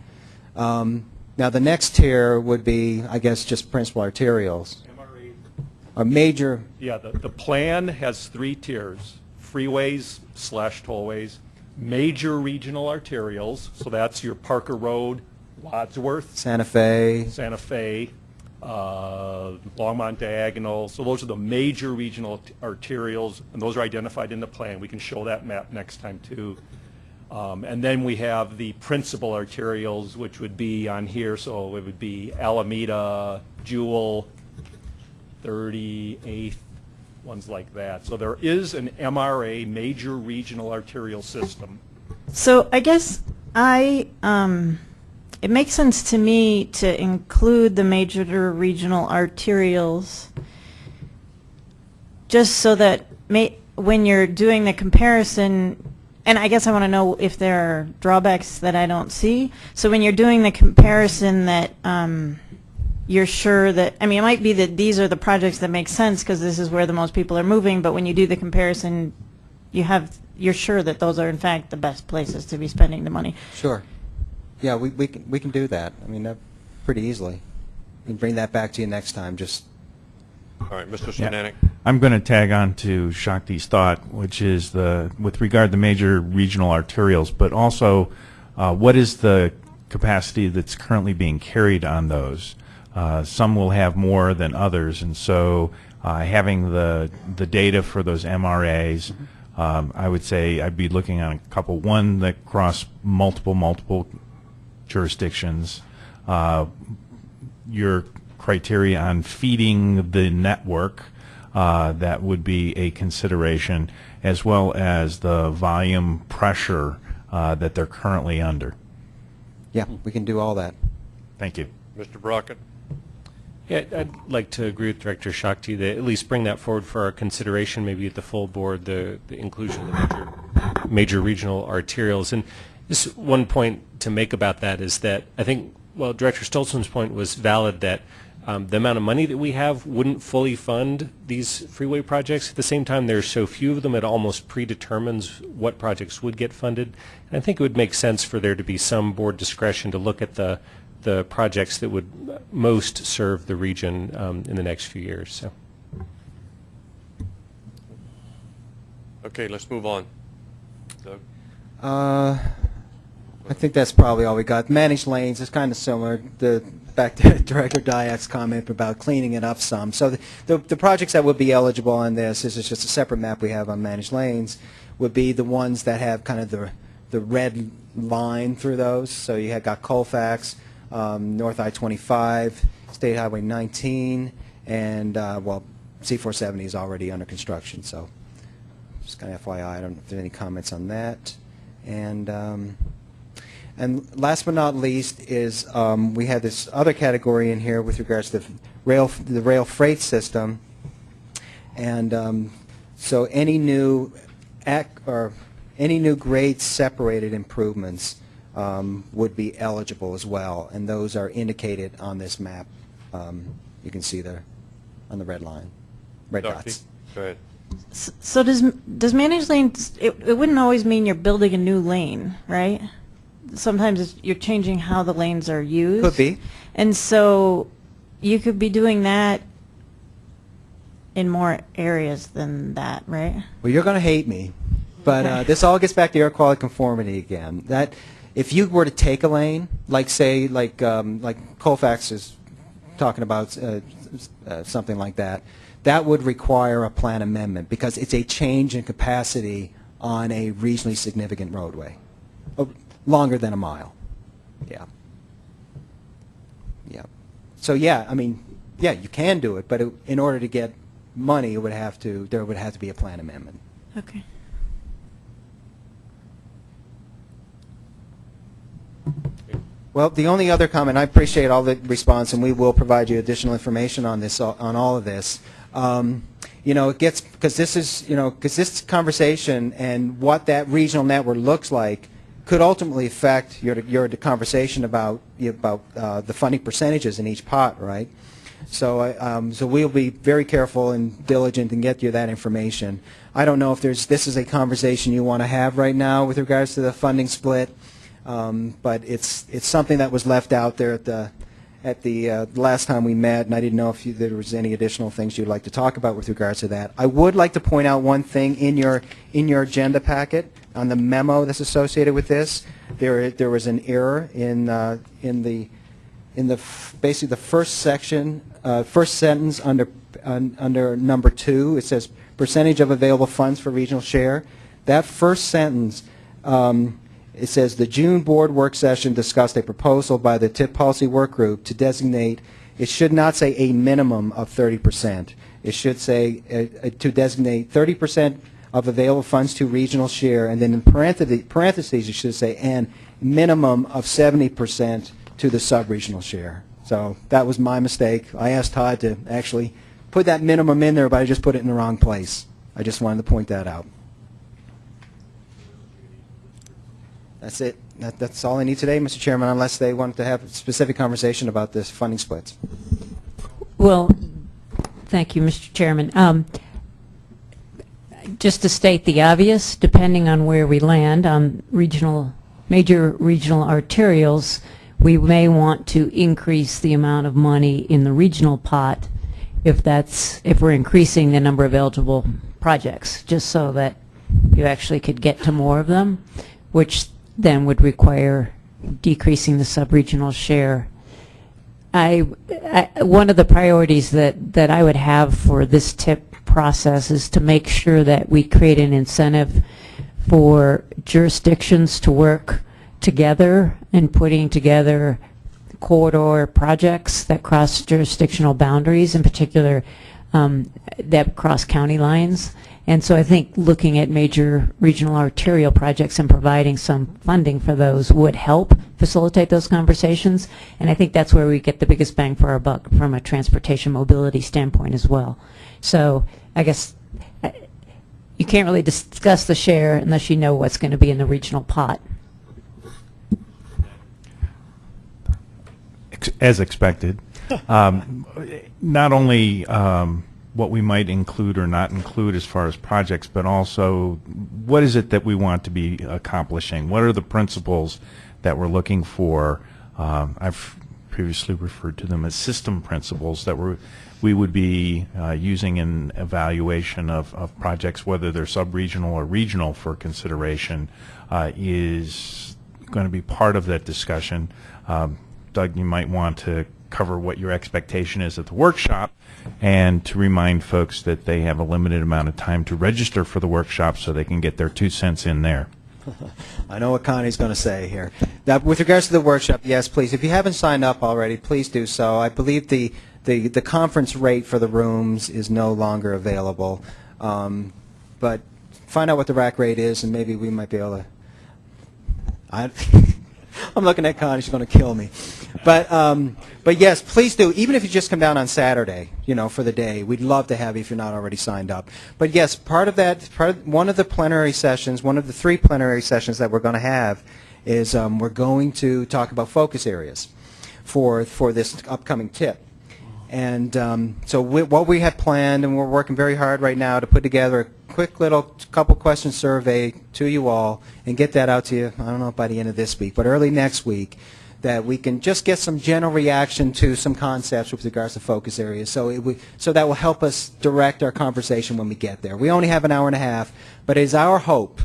[SPEAKER 3] Um, now, the next tier would be, I guess, just principal arterials. A major,
[SPEAKER 15] Yeah, the, the plan has three tiers, freeways slash tollways, major regional arterials, so that's your Parker Road, Wadsworth,
[SPEAKER 3] Santa Fe,
[SPEAKER 15] Santa Fe, uh, Longmont Diagonal, so those are the major regional arterials, and those are identified in the plan. We can show that map next time, too. Um, And then we have the principal arterials, which would be on here, so it would be Alameda, Jewell, 38th, ones like that. So there is an MRA, major regional arterial system.
[SPEAKER 20] So I guess I, um, it makes sense to me to include the major regional arterials just so that may, when you're doing the comparison, and I guess I want to know if there are drawbacks that I don't see. So when you're doing the comparison that, um, you're sure that, I mean, it might be that these are the projects that make sense because this is where the most people are moving, but when you do the comparison, you have, you're sure that those are in fact the best places to be spending the money.
[SPEAKER 3] sure. Yeah, we, we can, we can do that. I mean, that pretty easily. We can bring that back to you next time, just,
[SPEAKER 1] All right, Mr.
[SPEAKER 19] Yeah. I'm going to tag on to Shakti's thought, which is the with regard to major regional arterials, but also uh, what is the capacity that's currently being carried on those? Uh, some will have more than others, and so uh, having the the data for those MRAs, um, I would say I'd be looking on a couple. One that cross multiple multiple jurisdictions. Uh, your criteria on feeding the network, uh, that would be a consideration, as well as the volume pressure uh, that they're currently under.
[SPEAKER 3] yeah, we can do all that.
[SPEAKER 19] Thank you.
[SPEAKER 1] Mr. Brockett.
[SPEAKER 11] Yeah, I'd like to agree with Director Shakti that at least bring that forward for our consideration, maybe at the full board, the, the inclusion of the major, major regional arterials. And just one point to make about that is that I think, well, Director Stolzmann's point was valid that um, the amount of money that we have wouldn't fully fund these freeway projects. At the same time, there's so few of them, it almost predetermines what projects would get funded. And I think it would make sense for there to be some board discretion to look at the the projects that would most serve the region um, in the next few years. So.
[SPEAKER 1] Okay, let's move on. Doug?
[SPEAKER 3] Uh, I think that's probably all we got. Managed lanes is kind of similar. The back to Director Diak's comment about cleaning it up some. So the, the, the projects that would be eligible on this, this is just a separate map we have on managed lanes, would be the ones that have kind of the the red line through those. So you had got Colfax, um, North I-25, State Highway 19, and uh, well, C-470 is already under construction. So just kind of FYI, I don't know if there's any comments on that. And um, and last but not least is um, we have this other category in here with regards to the rail the rail freight system. And um, so any new ac or any new grade separated improvements um, would be eligible as well, and those are indicated on this map. Um, you can see there on the red line, red
[SPEAKER 1] Dr.
[SPEAKER 3] dots.
[SPEAKER 1] Go ahead.
[SPEAKER 20] S- So does, does managed lanes, it, it wouldn't always mean you're building a new lane, right? Sometimes it's, you're changing how the lanes are used.
[SPEAKER 3] Could be.
[SPEAKER 20] And so you could be doing that in more areas than that, right?
[SPEAKER 3] Well, you're going to hate me, but uh, this all gets back to air quality conformity again. That if you were to take a lane, like say, like um, like Colfax is talking about uh, uh, something like that, that would require a plan amendment because it's a change in capacity on a regionally significant roadway, Oh, longer than a mile. Yeah. Yeah. So yeah, I mean, yeah, you can do it, but it, in order to get money, it would have to there would have to be a plan amendment.
[SPEAKER 20] Okay.
[SPEAKER 3] Well, the only other comment, I appreciate all the response, and we will provide you additional information on this, on all of this. Um, you know, it gets, because this is, you know, because this conversation and what that regional network looks like could ultimately affect your, your conversation about, about uh, the funding percentages in each pot, right? So, um, so we'll be very careful and diligent and get you that information. I don't know if there's, this is a conversation you want to have right now with regards to the funding split. Um, but it's it's something that was left out there at the at the uh, last time we met, and I didn't know if you, there was any additional things you'd like to talk about with regards to that. I would like to point out one thing in your in your agenda packet on the memo that's associated with this. There there was an error in uh, in the in the basically the first section, uh, first sentence under un, under number two. It says percentage of available funds for regional share. That first sentence. Um, it says the June board work session discussed a proposal by the TIP policy work group to designate, it should not say a minimum of 30%. It should say uh, uh, to designate 30% of available funds to regional share, and then in parentheses, parentheses it should say and minimum of 70% to the sub-regional share. So that was my mistake. I asked Todd to actually put that minimum in there, but I just put it in the wrong place. I just wanted to point that out. That's it. That, that's all I need today, Mr. Chairman, unless they want to have a specific conversation about this funding splits.
[SPEAKER 8] Well, thank you, Mr. Chairman. Um, Just to state the obvious, depending on where we land on regional, major regional arterials, we may want to increase the amount of money in the regional pot if that's, if we're increasing the number of eligible projects, just so that you actually could get to more of them, which then would require decreasing the sub-regional share. I, I, one of the priorities that, that I would have for this TIP process is to make sure that we create an incentive for jurisdictions to work together in putting together corridor projects that cross jurisdictional boundaries, in particular um, that cross county lines. And so I think looking at major regional arterial projects and providing some funding for those would help facilitate those conversations. And I think that's where we get the biggest bang for our buck from a transportation mobility standpoint as well. So I guess uh, you can't really discuss the share unless you know what's going to be in the regional pot.
[SPEAKER 19] As expected. Um, Not only um, what we might include or not include as far as projects, but also what is it that we want to be accomplishing? What are the principles that we're looking for? Um, I've previously referred to them as system principles that we're, we would be uh, using in evaluation of, of projects, whether they're sub-regional or regional for consideration, uh, is going to be part of that discussion. Um, Doug, you might want to cover what your expectation is at the workshop and to remind folks that they have a limited amount of time to register for the workshop so they can get their two cents in there.
[SPEAKER 3] I know what Connie's going to say here. Now, with regards to the workshop, yes, please. If you haven't signed up already, please do so. I believe the, the, the conference rate for the rooms is no longer available. Um, but find out what the rack rate is, and maybe we might be able to. I, I'm looking at Connie; she's going to kill me. But um, but yes, please do. Even if you just come down on Saturday, you know, for the day, we'd love to have you if you're not already signed up. But yes, part of that, part of, one of the plenary sessions, one of the three plenary sessions that we're going to have, is um, we're going to talk about focus areas for for this upcoming TIP. And um, so we, what we have planned, and we're working very hard right now to put together a quick little couple question survey to you all and get that out to you, I don't know, by the end of this week, but early next week, that we can just get some general reaction to some concepts with regards to focus areas. So, it, so that will help us direct our conversation when we get there. We only have an hour and a half, but it is our hope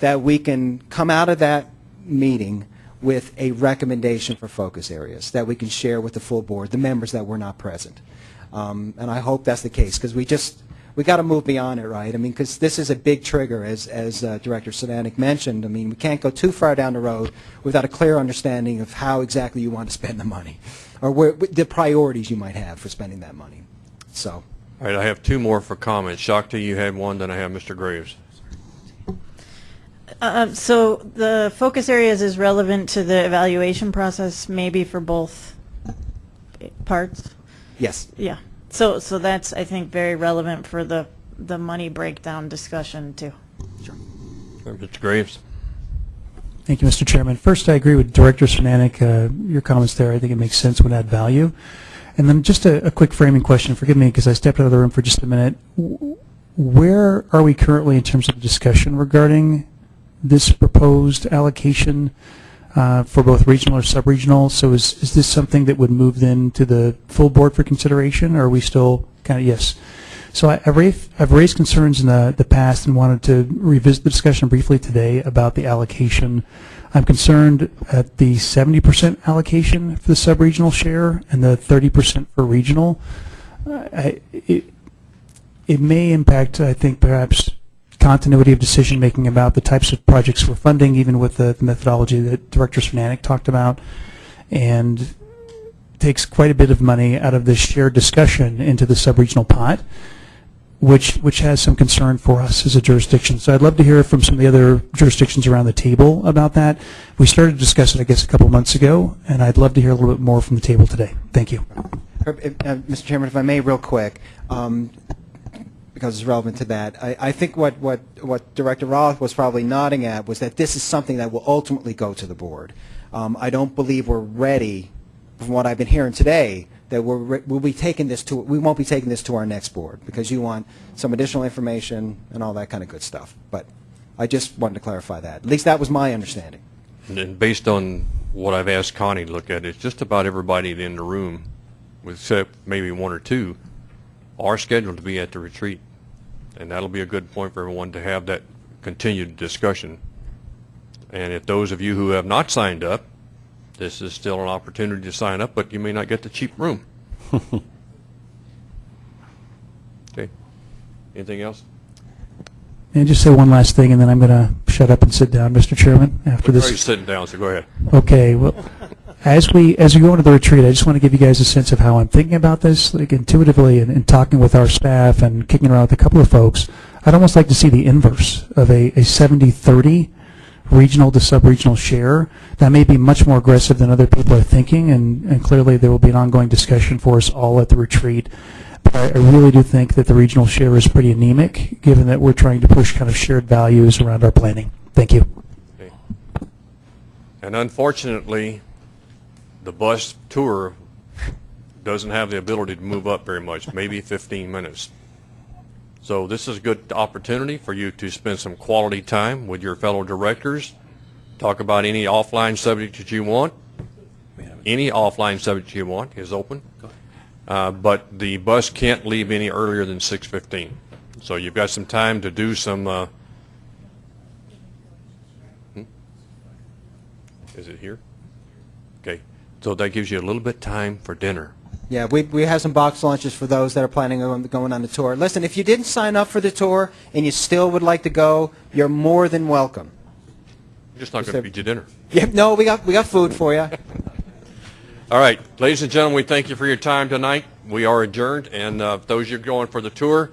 [SPEAKER 3] that we can come out of that meeting with a recommendation for focus areas that we can share with the full board, the members that were not present. Um, and I hope that's the case because we just we got to move beyond it, right? I mean, because this is a big trigger, as as uh, Director Sadanik mentioned. I mean, we can't go too far down the road without a clear understanding of how exactly you want to spend the money, or where, the priorities you might have for spending that money. So.
[SPEAKER 1] All right, I have two more for comments. Shakti, you had one, then I have Mr. Graves.
[SPEAKER 20] Uh, so the focus areas is relevant to the evaluation process, maybe for both parts.
[SPEAKER 3] Yes.
[SPEAKER 20] Yeah. So so that's I think very relevant for the the money breakdown discussion too.
[SPEAKER 1] Mr. Graves.
[SPEAKER 16] Thank you, Mr. Chairman. First, I agree with Director Cernanik. Uh, your comments there, I think it makes sense, would add value. And then just a, a quick framing question. Forgive me because I stepped out of the room for just a minute. Where are we currently in terms of discussion regarding this proposed allocation uh, for both regional or sub-regional? So is, is this something that would move then to the full board for consideration, or are we still kind of, yes? So I, I've, raised, I've raised concerns in the, the past and wanted to revisit the discussion briefly today about the allocation. I'm concerned at the 70% allocation for the sub-regional share and the 30% for regional. I, it, it may impact, I think, perhaps continuity of decision making about the types of projects we're funding, even with the, the methodology that Director Fanatic talked about, and takes quite a bit of money out of this shared discussion into the sub-regional pot, which which has some concern for us as a jurisdiction. So I'd love to hear from some of the other jurisdictions around the table about that. We started to discuss it, I guess, a couple months ago, and I'd love to hear a little bit more from the table today. Thank you.
[SPEAKER 3] Uh, Mr. Chairman, if I may, real quick, um, because it's relevant to that, I, I think what, what, what Director Roth was probably nodding at was that this is something that will ultimately go to the board. Um, I don't believe we're ready, from what I've been hearing today, that we're, re- we'll be taking this to, we won't be taking this to our next board, because you want some additional information and all that kind of good stuff. But I just wanted to clarify that. At least that was my understanding.
[SPEAKER 1] And based on what I've asked Connie to look at, it's just about everybody in the room, except maybe one or two, are scheduled to be at the retreat. And that'll be a good point for everyone to have that continued discussion. And if those of you who have not signed up, this is still an opportunity to sign up, but you may not get the cheap room. Okay. Anything else?
[SPEAKER 16] And just say one last thing, and then I'm going to shut up and sit down, Mr. Chairman, after
[SPEAKER 1] Already
[SPEAKER 16] this?
[SPEAKER 1] sitting down, so go ahead.
[SPEAKER 16] Okay, well, as we, as we go into the retreat, I just want to give you guys a sense of how I'm thinking about this, like intuitively, and, and talking with our staff and kicking around with a couple of folks. I'd almost like to see the inverse of a, a 70-30 regional to sub-regional share. That may be much more aggressive than other people are thinking, and, and clearly there will be an ongoing discussion for us all at the retreat. But I, I really do think that the regional share is pretty anemic, given that we're trying to push kind of shared values around our planning. Thank you.
[SPEAKER 1] And unfortunately, the bus tour doesn't have the ability to move up very much, maybe 15 minutes. So this is a good opportunity for you to spend some quality time with your fellow directors, talk about any offline subject that you want. Any offline subject you want is open. Uh, But the bus can't leave any earlier than 6:15. So you've got some time to do some, uh, hmm? is it here? Okay, so that gives you a little bit time for dinner.
[SPEAKER 3] Yeah, we, we have some box lunches for those that are planning on going on the tour. Listen, if you didn't sign up for the tour and you still would like to go, you're more than welcome.
[SPEAKER 1] I'm just not going to feed you dinner.
[SPEAKER 3] Yep, no, we got, we got food for you.
[SPEAKER 1] All right, ladies and gentlemen, we thank you for your time tonight. We are adjourned, and uh, those of you going for the tour,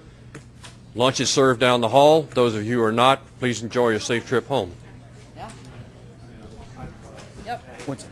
[SPEAKER 1] lunch is served down the hall. Those of you who are not, please enjoy a safe trip home.
[SPEAKER 3] What's-